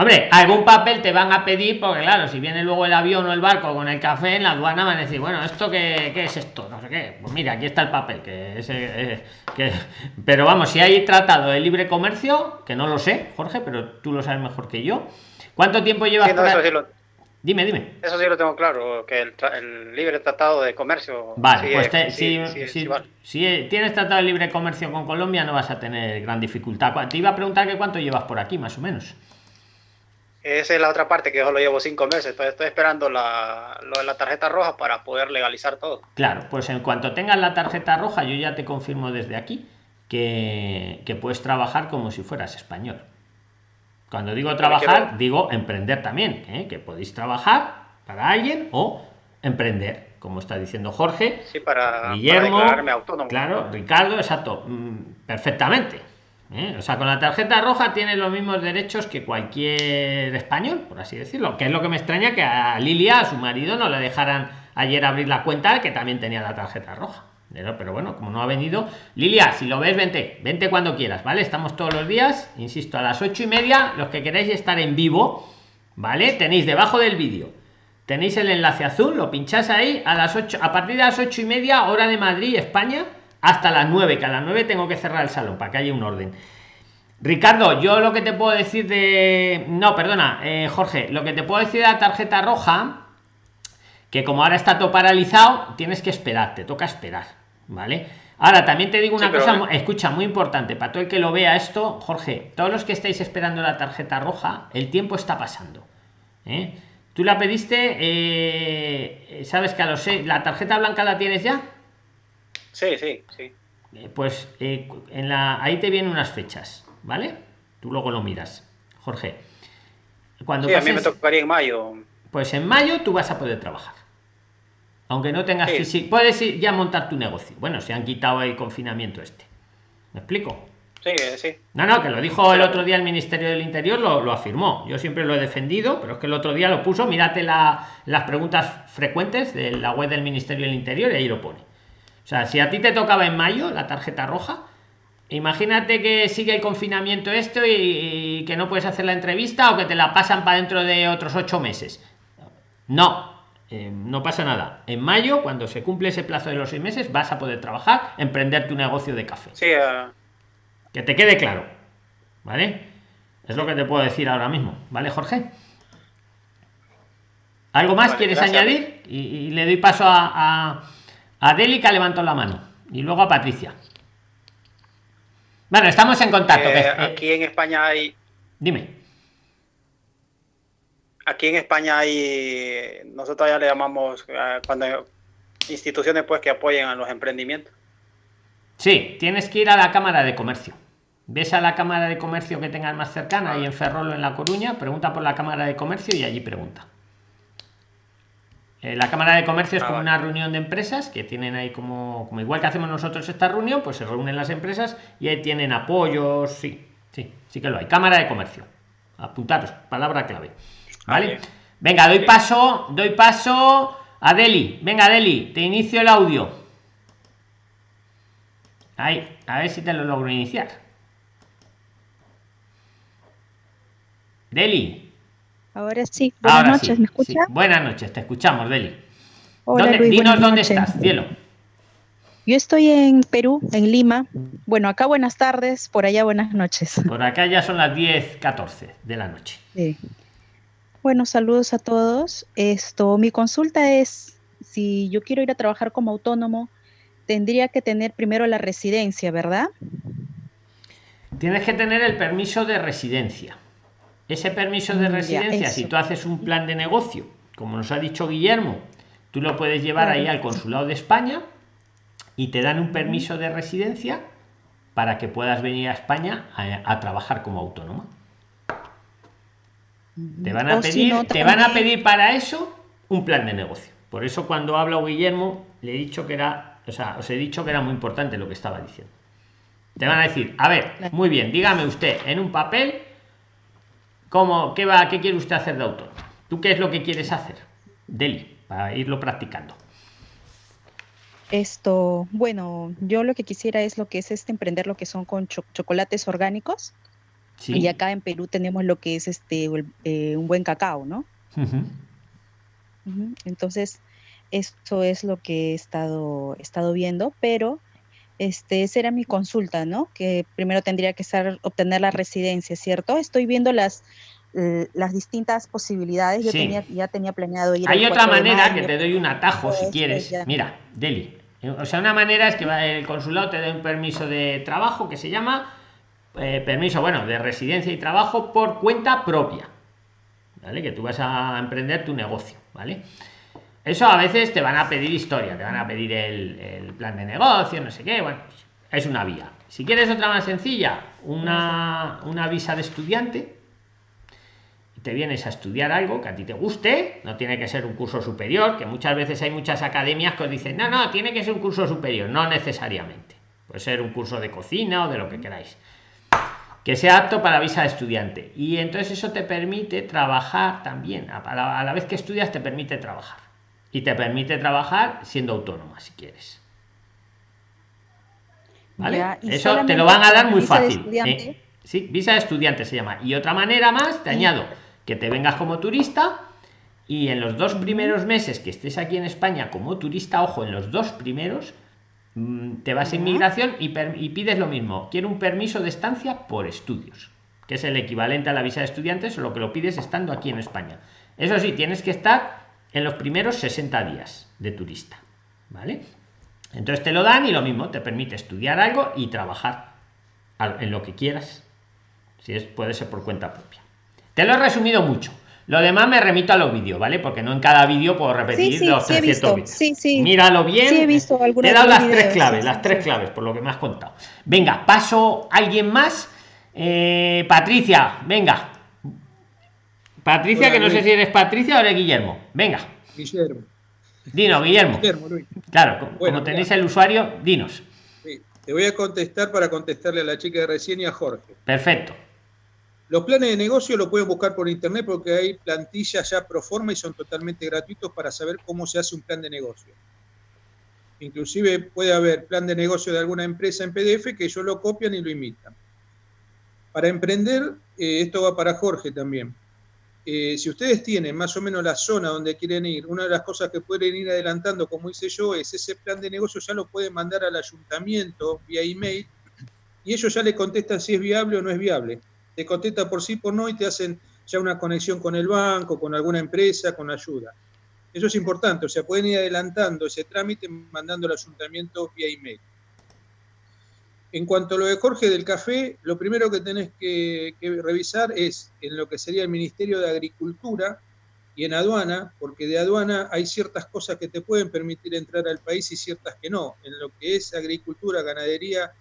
Hombre, algún papel te van a pedir, porque claro, si viene luego el avión o el barco con el café en la aduana, van a decir, bueno, ¿esto qué, qué es esto? No sé qué. Pues mira, aquí está el papel, que es, eh, que... [LAUGHS] Pero vamos, si hay tratado de libre comercio, que no lo sé, Jorge, pero tú lo sabes mejor que yo. ¿Cuánto tiempo llevas sí, no, eso ahí? sí lo, Dime, dime. eso sí lo tengo claro, que el, tra- el libre tratado de comercio. Vale, pues te- si, vale. si tienes tratado de libre comercio con Colombia, no vas a tener gran dificultad. Te iba a preguntar que cuánto llevas por aquí, más o menos. Esa es la otra parte que yo solo llevo cinco meses. Entonces estoy esperando la, lo de la tarjeta roja para poder legalizar todo. Claro, pues en cuanto tengas la tarjeta roja, yo ya te confirmo desde aquí que, que puedes trabajar como si fueras español. Cuando digo trabajar, digo emprender también, ¿eh? que podéis trabajar para alguien o emprender, como está diciendo Jorge, Sí, para, para Guillermo, declararme autónomo. claro, Ricardo, exacto, mm, perfectamente. ¿Eh? O sea, con la tarjeta roja tienes los mismos derechos que cualquier español, por así decirlo. Que es lo que me extraña que a Lilia, a su marido, no le dejaran ayer abrir la cuenta, que también tenía la tarjeta roja. Pero, bueno, como no ha venido, Lilia, si lo ves, vente, vente cuando quieras, ¿vale? Estamos todos los días, insisto, a las ocho y media, los que queráis estar en vivo, ¿vale? Tenéis debajo del vídeo Tenéis el enlace azul, lo pinchás ahí a las 8, a partir de las ocho y media, hora de Madrid, España, hasta las 9, que a las 9 tengo que cerrar el salón para que haya un orden. Ricardo, yo lo que te puedo decir de. No, perdona, eh, Jorge, lo que te puedo decir de la tarjeta roja, que como ahora está todo paralizado, tienes que esperar, te toca esperar, ¿vale? Ahora también te digo una Sí, cosa, escucha, muy importante, para todo el que lo vea esto, Jorge, todos los que estáis esperando la tarjeta roja, el tiempo está pasando. ¿eh? Tú la pediste, eh, ¿sabes que a los seis, la tarjeta blanca la tienes ya? Sí, sí, sí. Eh, pues eh, en la, ahí te vienen unas fechas, ¿vale? Tú luego lo miras, Jorge. Cuando sí, a mí me tocaría en mayo. Pues en mayo tú vas a poder trabajar. Aunque no tengas físico, puedes ir ya montar tu negocio. Bueno, se han quitado el confinamiento este. ¿Me explico? Sí, sí. No, no, que lo dijo el otro día el Ministerio del Interior, lo, lo, afirmó. Yo siempre lo he defendido, pero es que el otro día lo puso. Mírate la, las preguntas frecuentes de la web del Ministerio del Interior y ahí lo pone. O sea, si a ti te tocaba en mayo la tarjeta roja, imagínate que sigue el confinamiento esto y, y que no puedes hacer la entrevista o que te la pasan para dentro de otros ocho meses. No, eh, no pasa nada. En mayo, cuando se cumple ese plazo de los seis meses, vas a poder trabajar, emprender tu negocio de café. Sí, uh... Que te quede claro. ¿Vale? Es lo que te puedo decir ahora mismo. ¿Vale, Jorge? ¿Algo más vale, quieres gracias. añadir? Y, y, le doy paso a, a, a Deli que levantó la mano. Y luego a Patricia. Bueno, estamos en contacto. Eh, que, aquí en España hay. Dime aquí en España hay, nosotros ya le llamamos uh, cuando instituciones pues que apoyen a los emprendimientos. Sí, tienes que ir a la Cámara de Comercio. Ves a la Cámara de Comercio que tengas más cercana, ahí en Ferrol en La Coruña, pregunta por la Cámara de Comercio y allí pregunta. Eh, la Cámara de Comercio es ah, como vale. una reunión de empresas que tienen ahí como, como igual que hacemos nosotros esta reunión, pues se reúnen las empresas y ahí tienen apoyos, sí, sí, sí que lo hay. Cámara de Comercio. Apuntaros, palabra clave. ¿Vale? Venga, doy paso, doy paso a Deli. Venga, Deli, te inicio el audio. Ahí, a ver si te lo logro iniciar. Deli. Ahora sí. Buenas Ahora noches, sí, ¿me escuchas? Sí. Buenas noches, te escuchamos, Deli. Hola, ¿Dónde, Luis, dinos dónde noches. estás, cielo. Yo estoy en Perú, en Lima. Bueno, acá buenas tardes, por allá buenas noches. Por acá ya son las 10, 14 de la noche. Sí. Bueno, saludos a todos. Esto, mi consulta es si yo quiero ir a trabajar como autónomo, tendría que tener primero la residencia, ¿verdad? Tienes que tener el permiso de residencia. Ese permiso de residencia, ya, si tú haces un plan de negocio, como nos ha dicho Guillermo, tú lo puedes llevar ahí al consulado de España y te dan un permiso de residencia para que puedas venir a España a, a trabajar como autónoma. Te van a o pedir, si no, te van a pedir para eso un plan de negocio. Por eso cuando habla Guillermo, le he dicho que era, o sea, os he dicho que era muy importante lo que estaba diciendo. Te van a decir, a ver, muy bien, dígame usted en un papel cómo, qué va, qué quiere usted hacer de autor. ¿Tú qué es lo que quieres hacer? Deli, para irlo practicando. Esto, bueno, yo lo que quisiera es lo que es este emprender lo que son con cho chocolates orgánicos. Sí. Y acá en Perú tenemos lo que es este eh, un buen cacao, ¿no? Uh -huh. Uh -huh. Entonces, esto es lo que he estado, he estado viendo, pero este, esa era mi consulta, ¿no? Que primero tendría que ser obtener la residencia, ¿cierto? Estoy viendo las, eh, las distintas posibilidades. Yo sí. tenía, ya tenía planeado ir. Hay otra manera que te doy un atajo si quieres. Ya. Mira, Deli. O sea, una manera es que el consulado te dé un permiso de trabajo que se llama eh, permiso, bueno, de residencia y trabajo por cuenta propia, ¿vale? Que tú vas a emprender tu negocio, ¿vale? Eso a veces te van a pedir historia, te van a pedir el, plan de negocio, no sé qué, bueno, es una vía. Si quieres otra más sencilla, una, una visa de estudiante, te vienes a estudiar algo que a ti te guste, no tiene que ser un curso superior, que muchas veces hay muchas academias que os dicen, no, no, tiene que ser un curso superior, no necesariamente. Puede ser un curso de cocina o de lo que queráis que sea apto para visa de estudiante. Y entonces eso te permite trabajar también. A la vez que estudias te permite trabajar. Y te permite trabajar siendo autónoma, si quieres. ¿Vale? Ya, eso te lo van a dar muy fácil. ¿eh? Sí, visa de estudiante se llama. Y otra manera más, te sí. añado que te vengas como turista y en los dos primeros meses que estés aquí en España como turista, ojo, en los dos primeros, Mm, te vas a inmigración y, y, pides lo mismo. Quiero un permiso de estancia por estudios, que es el equivalente a la visa de estudiantes, lo que lo pides estando aquí en España. Eso sí, tienes que estar en los primeros 60 días de turista. ¿Vale? Entonces te lo dan y lo mismo, te permite estudiar algo y trabajar en lo que quieras. Si es, puede ser por cuenta propia. Te lo he resumido mucho, Lo demás me remito a los vídeos, ¿vale? Porque no en cada vídeo puedo repetir los 300 vídeos. Sí, sí. Míralo bien. he visto Te he dado las tres claves, las tres claves, por lo que me has contado. Venga, paso a alguien más. Eh, Patricia, venga. Patricia, que no sé si eres Patricia o eres Guillermo. Venga. Guillermo. Dinos, Guillermo. Claro, como tenéis el usuario, dinos. Te voy a contestar para contestarle a la chica de recién y a Jorge. Perfecto. Los planes de negocio lo pueden buscar por internet porque hay plantillas ya pro forma y son totalmente gratuitos para saber cómo se hace un plan de negocio. Inclusive puede haber plan de negocio de alguna empresa en PDF que ellos lo copian y lo imitan. Para emprender, eh, esto va para Jorge también. Eh, si ustedes tienen más o menos la zona donde quieren ir, una de las cosas que pueden ir adelantando, como hice yo, es ese plan de negocio ya lo pueden mandar al ayuntamiento vía email y ellos ya le contestan si es viable o no es viable te contesta por sí, por no, y te hacen ya una conexión con el banco, con alguna empresa, con ayuda. Eso es importante, o sea, pueden ir adelantando ese trámite mandando al ayuntamiento vía email. En cuanto a lo de Jorge del café, lo primero que tenés que, revisar es en lo que sería el Ministerio de Agricultura y en aduana, porque de aduana hay ciertas cosas que te pueden permitir entrar al país y ciertas que no. En lo que es agricultura, ganadería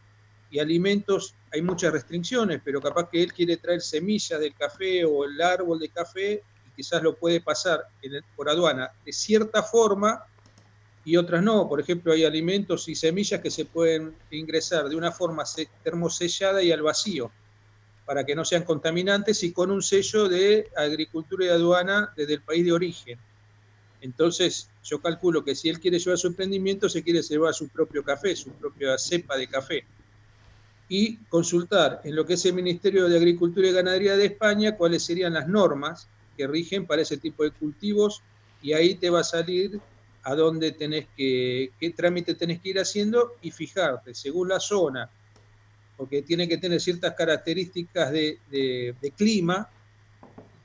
y alimentos hay muchas restricciones, pero capaz que él quiere traer semillas del café o el árbol de café y quizás lo puede pasar por aduana de cierta forma y otras no. Por ejemplo, hay alimentos y semillas que se pueden ingresar de una forma termosellada y al vacío para que no sean contaminantes y con un sello de agricultura y aduana desde el país de origen. Entonces, yo calculo que si él quiere llevar su emprendimiento, se quiere llevar su propio café, su propia cepa de café y consultar en lo que es el Ministerio de Agricultura y Ganadería de España cuáles serían las normas que rigen para ese tipo de cultivos y ahí te va a salir a dónde tenés que, qué trámite tenés que ir haciendo y fijarte según la zona, porque tiene que tener ciertas características de, de clima,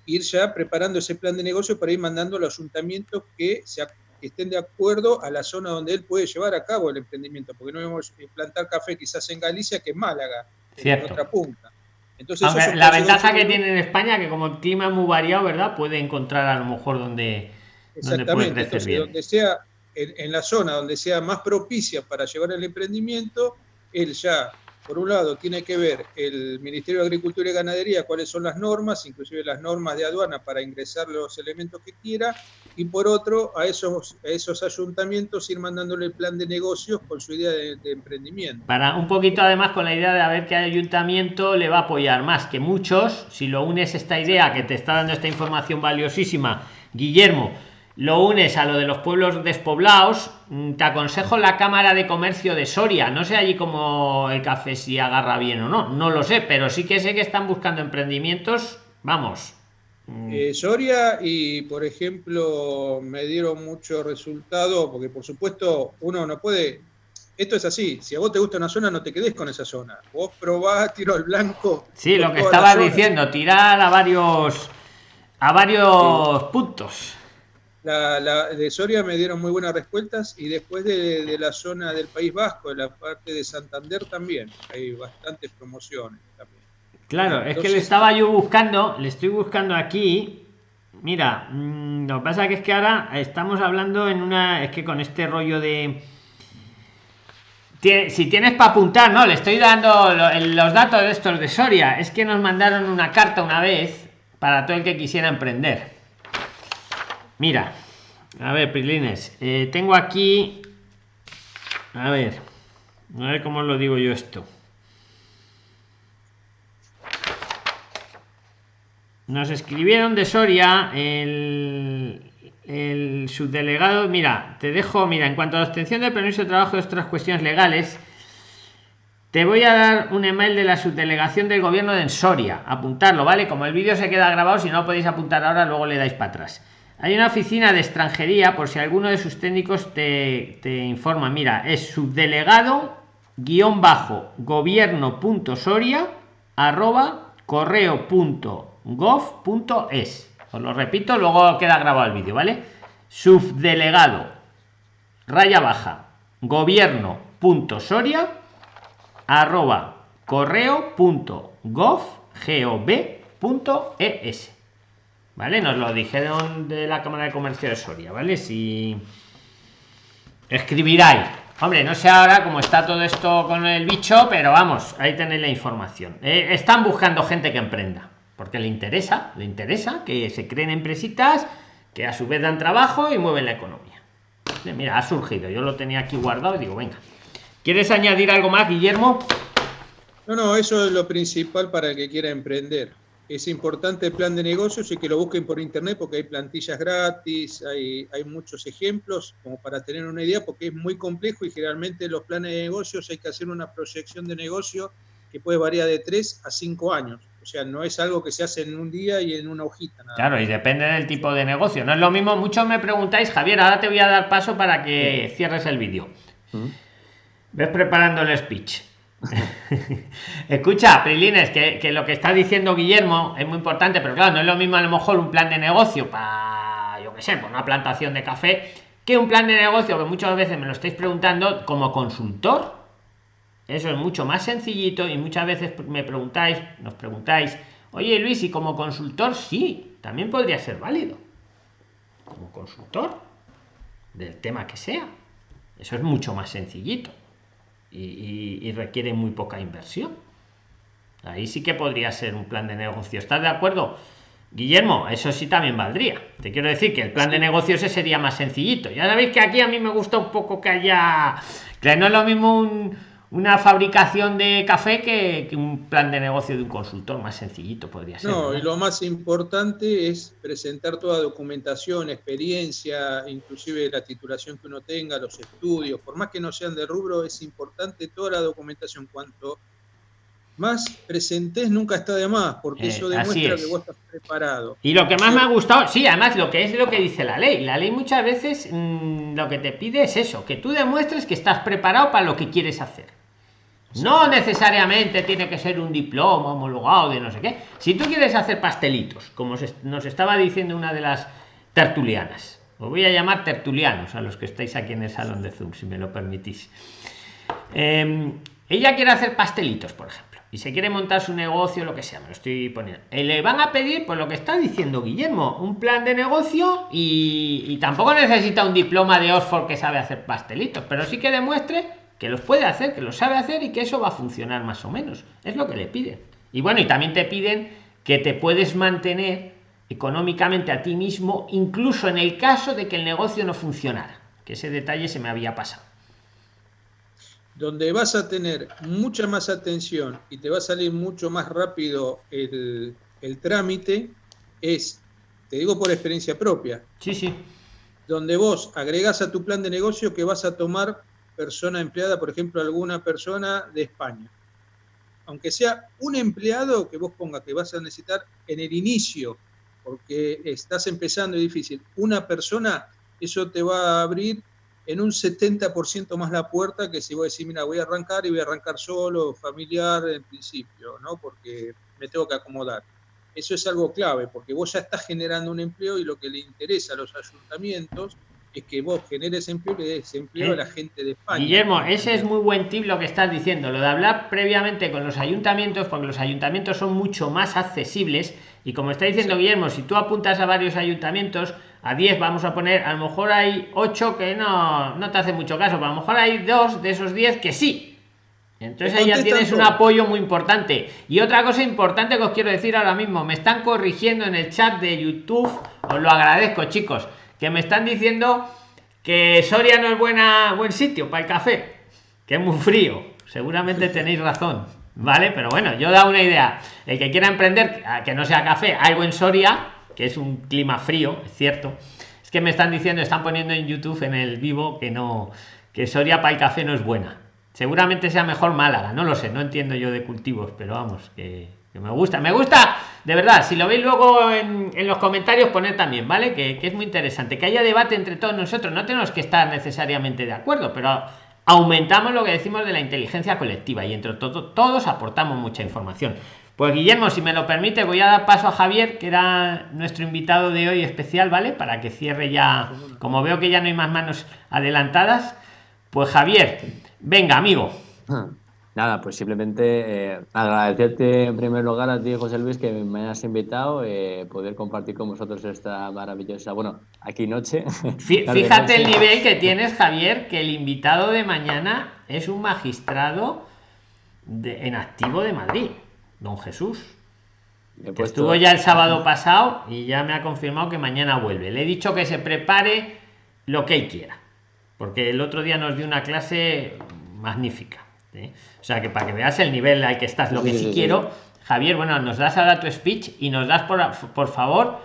ir ya preparando ese plan de negocio para ir mandando a los ayuntamientos que se que estén de acuerdo a la zona donde él puede llevar a cabo el emprendimiento, porque no vamos a plantar café quizás en Galicia que en Málaga, en otra punta. Entonces, la ventaja que tiene en España que como el clima es muy variado, ¿verdad? Puede encontrar a lo mejor donde, Exactamente, entonces donde sea en, la zona donde sea más propicia para llevar el emprendimiento, él ya por un lado, tiene que ver el Ministerio de Agricultura y Ganadería cuáles son las normas, inclusive las normas de aduana para ingresar los elementos que quiera, y por otro, a esos, esos ayuntamientos ir mandándole el plan de negocios con su idea de, emprendimiento. Para un poquito además con la idea de a ver qué ayuntamiento le va a apoyar más que muchos, si lo unes esta idea que te está dando esta información valiosísima, Guillermo, lo unes a lo de los pueblos despoblados, mm, te aconsejo la Cámara de Comercio de Soria. No sé allí como el café si agarra bien o no, no lo sé, pero sí que sé que están buscando emprendimientos. Vamos. Mm. Eh, Soria y, por ejemplo, me dieron mucho resultado, porque por supuesto uno no puede... Esto es así, si a vos te gusta una zona, no te quedes con esa zona. Vos probás, [LAUGHS] tiro al blanco. Sí, lo que estaba diciendo, tirar a varios, a varios puntos. La, de Soria me dieron muy buenas respuestas y después de, la zona del País Vasco, de la parte de Santander también, hay bastantes promociones también. Claro, es que le estaba yo buscando, le estoy buscando aquí. Mira, mm, lo que pasa que es que ahora estamos hablando en una, es que con este rollo de... Si tienes para apuntar, no, le estoy dando los datos de estos de Soria. Es que nos mandaron una carta una vez para todo el que quisiera emprender Mira, a ver, Prilines, eh, tengo aquí, a ver, a ver cómo lo digo yo esto. Nos escribieron de Soria el, el subdelegado. Mira, te dejo, mira, en cuanto a la obtención del permiso de trabajo de otras cuestiones legales, te voy a dar un email de la subdelegación del gobierno de Soria. Apuntarlo, ¿vale? Como el vídeo se queda grabado, si no podéis apuntar ahora, luego le dais para atrás. Hay una oficina de extranjería, por si alguno de sus técnicos te, informa. Mira, es subdelegado guion bajo gobierno punto soria arroba correo punto gov punto es. Os lo repito, luego queda grabado el vídeo, ¿vale? Subdelegado raya baja gobierno punto soria arroba correo punto gov punto es ¿vale? Nos lo dijeron de la Cámara de Comercio de Soria, ¿vale? Si escribiráis. Hombre, no sé ahora cómo está todo esto con el bicho, pero vamos, ahí tenéis la información. Eh, están buscando gente que emprenda, porque le interesa, le interesa que se creen empresitas que a su vez dan trabajo y mueven la economía. Mira, ha surgido, yo lo tenía aquí guardado y digo, venga. ¿Quieres añadir algo más, Guillermo? No, no, eso es lo principal para el que quiera emprender es importante el plan de negocios y que lo busquen por internet porque hay plantillas gratis, hay, hay muchos ejemplos como para tener una idea porque es muy complejo y generalmente los planes de negocios hay que hacer una proyección de negocio que puede variar de 3 a 5 años. O sea, no es algo que se hace en un día y en una hojita. claro, y depende del tipo de negocio. No es lo mismo, muchos me preguntáis, Javier, ahora te voy a dar paso para que cierres el vídeo. ¿Mm? Ves preparando el speech. [LAUGHS] Escucha, Prilines, que, lo que está diciendo Guillermo es muy importante, pero claro, no es lo mismo a lo mejor un plan de negocio para, yo qué sé, por una plantación de café, que un plan de negocio que muchas veces me lo estáis preguntando como consultor. Eso es mucho más sencillito y muchas veces me preguntáis, nos preguntáis, oye Luis, y como consultor, sí, también podría ser válido. Como consultor del tema que sea. Eso es mucho más sencillito y, requiere muy poca inversión. Ahí sí que podría ser un plan de negocio. ¿Estás de acuerdo? Guillermo, eso sí también valdría. Te quiero decir que el plan de negocio ese sería más sencillito. Ya sabéis que aquí a mí me gusta un poco que haya... Que no es lo mismo un, una fabricación de café que, un plan de negocio de un consultor más sencillito podría ser. No, y lo más importante es presentar toda documentación, experiencia, inclusive la titulación que uno tenga, los estudios, por más que no sean de rubro, es importante toda la documentación. Cuanto más presentes nunca está de más, porque eso eh, demuestra que vos estás preparado. Y lo que más me ha gustado, sí, además lo que es lo que dice la ley. La ley muchas veces mm, lo que te pide es eso, que tú demuestres que estás preparado para lo que quieres hacer. No necesariamente tiene que ser un diploma homologado de no sé qué. Si tú quieres hacer pastelitos, como nos estaba diciendo una de las tertulianas, os voy a llamar tertulianos a los que estáis aquí en el salón de Zoom, si me lo permitís. Em, ella quiere hacer pastelitos, por ejemplo, y se quiere montar su negocio, lo que sea, me lo estoy poniendo. Y le van a pedir, pues lo que está diciendo Guillermo, un plan de negocio y, y tampoco necesita un diploma de Oxford que sabe hacer pastelitos, pero sí que demuestre que los puede hacer, que lo sabe hacer y que eso va a funcionar más o menos. Es lo que le piden. Y bueno, y también te piden que te puedes mantener económicamente a ti mismo, incluso en el caso de que el negocio no funcionara, que ese detalle se me había pasado. Donde vas a tener mucha más atención y te va a salir mucho más rápido el, el trámite es, te digo por experiencia propia. Sí, sí. Donde vos agregas a tu plan de negocio que vas a tomar persona empleada, por ejemplo, alguna persona de España. Aunque sea un empleado que vos pongas que vas a necesitar en el inicio, porque estás empezando y difícil, una persona, eso te va a abrir en un 70% más la puerta que si vos decís, mira, voy a arrancar y voy a arrancar solo, familiar en principio, ¿no? Porque me tengo que acomodar. Eso es algo clave, porque vos ya estás generando un empleo y lo que le interesa a los ayuntamientos es que vos generes empleo y des empleo a la gente de España. Guillermo, ese es muy buen tip lo que estás diciendo, lo de hablar previamente con los ayuntamientos, porque los ayuntamientos son mucho más accesibles y como está diciendo Guillermo, si tú apuntas a varios ayuntamientos, a 10 vamos a poner, a lo mejor hay 8 que no, no te hace mucho caso, pero a lo mejor hay dos de esos 10 que sí. Entonces ahí ya tienes un apoyo muy importante. Y otra cosa importante que os quiero decir ahora mismo, me están corrigiendo en el chat de YouTube, os lo agradezco chicos que me están diciendo que Soria no es buena buen sitio para el café, que es muy frío. Seguramente tenéis razón, ¿vale? Pero bueno, yo da una idea. El que quiera emprender, que no sea café, algo en Soria, que es un clima frío, es cierto. Es que me están diciendo, están poniendo en YouTube en el vivo que no, que Soria para el café no es buena. Seguramente sea mejor Málaga, no lo sé, no entiendo yo de cultivos, pero vamos, que que me gusta, me gusta, de verdad, si lo veis luego en, los comentarios, poned también, ¿vale? Que, es muy interesante, que haya debate entre todos nosotros, no tenemos que estar necesariamente de acuerdo, pero aumentamos lo que decimos de la inteligencia colectiva y entre todos, todos aportamos mucha información. Pues Guillermo, si me lo permite, voy a dar paso a Javier, que era nuestro invitado de hoy especial, ¿vale? Para que cierre ya, como veo que ya no hay más manos adelantadas, pues Javier, venga, amigo. Nada, pues simplemente eh, agradecerte en primer lugar a ti, José Luis, que me has invitado, eh, poder compartir con vosotros esta maravillosa, bueno, aquí noche. [LAUGHS] Fíjate el nivel que tienes, Javier, que el invitado de mañana es un magistrado de, en activo de Madrid, don Jesús. Estuvo ya el sábado pasado y ya me ha confirmado que mañana vuelve. Le he dicho que se prepare lo que él quiera, porque el otro día nos dio una clase magnífica. ¿Eh? O sea que para que veas el nivel al que estás, lo que sí, quiero, Javier, bueno, nos das ahora tu speech y nos das por, por favor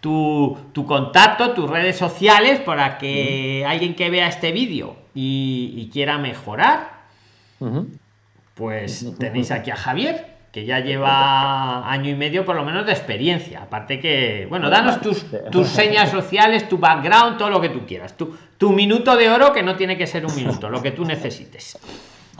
tu, tu, contacto, tus redes sociales para que alguien que vea este vídeo y, quiera mejorar, pues tenéis aquí a Javier que ya lleva año y medio por lo menos de experiencia. Aparte que, bueno, danos tus, tus señas sociales, tu background, todo lo que tú quieras. Tu, tu minuto de oro, que no tiene que ser un minuto, lo que tú necesites.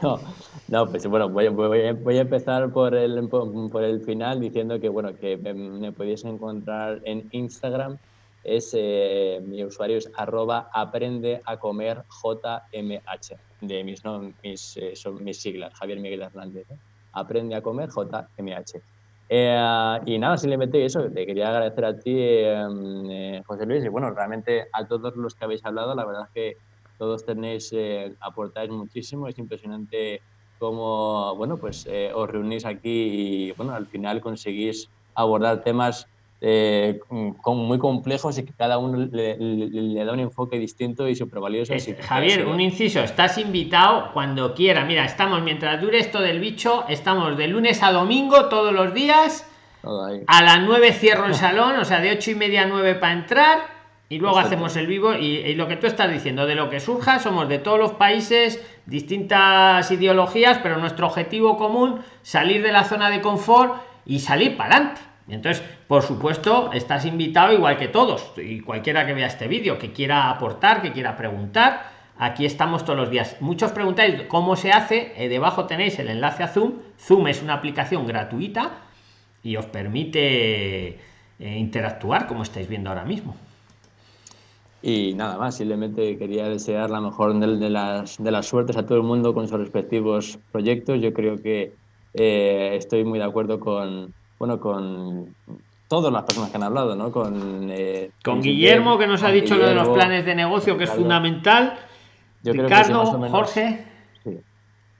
No, no pues bueno, voy, voy, a empezar por el, por el final diciendo que, bueno, que me podéis encontrar en Instagram. Es, eh, mi usuario es arroba aprende a comer JMH, de mis, no, mis, eh, son mis siglas, Javier Miguel Hernández. ¿eh? Aprende a comer JMH. Eh, y nada, simplemente eso, te quería agradecer a ti, eh, José Luis, y bueno, realmente a todos los que habéis hablado, la verdad es que todos tenéis, eh, aportáis muchísimo, es impresionante cómo, bueno, pues os reunís aquí y bueno, al final conseguís abordar temas eh, con, muy complejos y que cada uno le, da un enfoque distinto y súper valioso. Javier, un inciso, estás invitado cuando quiera. Mira, estamos, mientras dure esto del bicho, estamos de lunes a domingo todos los días. A las 9 cierro el salón, o sea, de ocho y media a 9 para entrar. Y luego hacemos el vivo y, y, lo que tú estás diciendo, de lo que surja, somos de todos los países, distintas ideologías, pero nuestro objetivo común, salir de la zona de confort y salir para adelante entonces, por supuesto, estás invitado igual que todos y cualquiera que vea este vídeo, que quiera aportar, que quiera preguntar. Aquí estamos todos los días. Muchos preguntáis cómo se hace. Eh, debajo tenéis el enlace a Zoom. Zoom es una aplicación gratuita y os permite eh, interactuar como estáis viendo ahora mismo. Y nada más, simplemente quería desear la mejor de, las, de las suertes a todo el mundo con sus respectivos proyectos. Yo creo que eh, estoy muy de acuerdo con, bueno, con todas las personas que han hablado, ¿no? Con, eh, con Guillermo, que nos ha dicho lo de los planes de negocio, que es fundamental. Yo Ricardo, Jorge.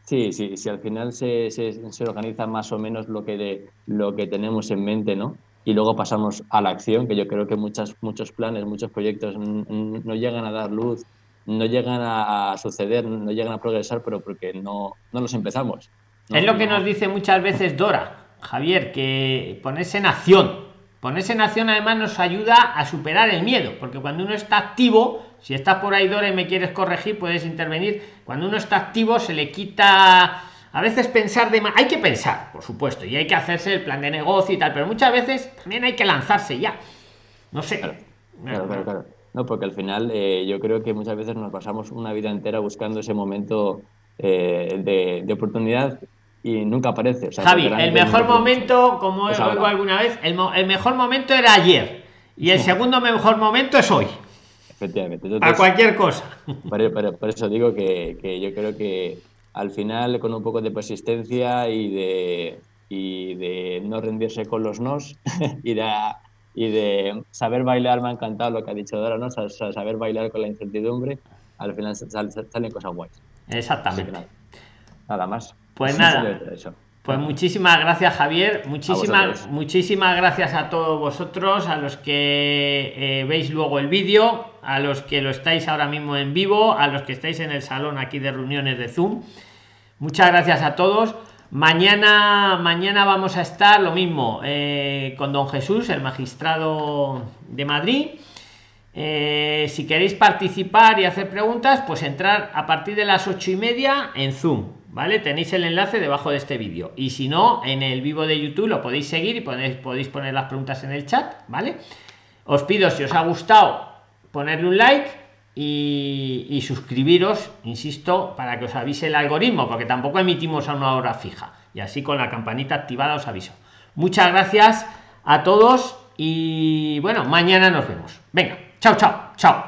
Sí. sí, sí, al final se, se, se, organiza más o menos lo que, de, lo que tenemos en mente, ¿no? Y luego pasamos a la acción, que yo creo que muchas, muchos planes, muchos proyectos no llegan a dar luz, no llegan a suceder, no llegan a progresar, pero porque no, no los empezamos. Es lo que nos dice muchas veces Dora Javier, que ponerse en acción. Ponerse en acción además nos ayuda a superar el miedo, porque cuando uno está activo, si estás por ahí, Dora, y me quieres corregir, puedes intervenir. Cuando uno está activo, se le quita a veces pensar de más. Hay que pensar, por supuesto, y hay que hacerse el plan de negocio y tal, pero muchas veces también hay que lanzarse ya. No sé. Claro, claro, claro. No, porque al final eh, yo creo que muchas veces nos pasamos una vida entera buscando ese momento eh, de, de, oportunidad y nunca aparece. Javi, el mejor momento, como pues oigo alguna vez, el, el, mejor momento era ayer y el [LAUGHS] segundo mejor momento es hoy. Efectivamente. a cualquier cosa. Por, eso digo que, que, yo creo que al final, con un poco de persistencia y de, y de no rendirse con los nos [LAUGHS] y de, y de saber bailar, me ha encantado lo que ha dicho Dora, ¿no? saber bailar con la incertidumbre, al final salen, cosas guays. Exactamente. nada más. Pues [LAUGHS] nada. Pues muchísimas gracias Javier, muchísimas, muchísimas gracias a todos vosotros, a los que eh, veis luego el vídeo, a los que lo estáis ahora mismo en vivo, a los que estáis en el salón aquí de reuniones de Zoom. Muchas gracias a todos. Mañana, mañana vamos a estar lo mismo eh, con don Jesús, el magistrado de Madrid. Eh, si queréis participar y hacer preguntas, pues entrar a partir de las ocho y media en Zoom ¿vale? Tenéis el enlace debajo de este vídeo. Y si no, en el vivo de YouTube lo podéis seguir y podéis, podéis poner las preguntas en el chat, ¿vale? Os pido, si os ha gustado, ponerle un like y, suscribiros, insisto, para que os avise el algoritmo, porque tampoco emitimos a una hora fija. Y así con la campanita activada os aviso. Muchas gracias a todos y bueno, mañana nos vemos. Venga, chao, chao, chao.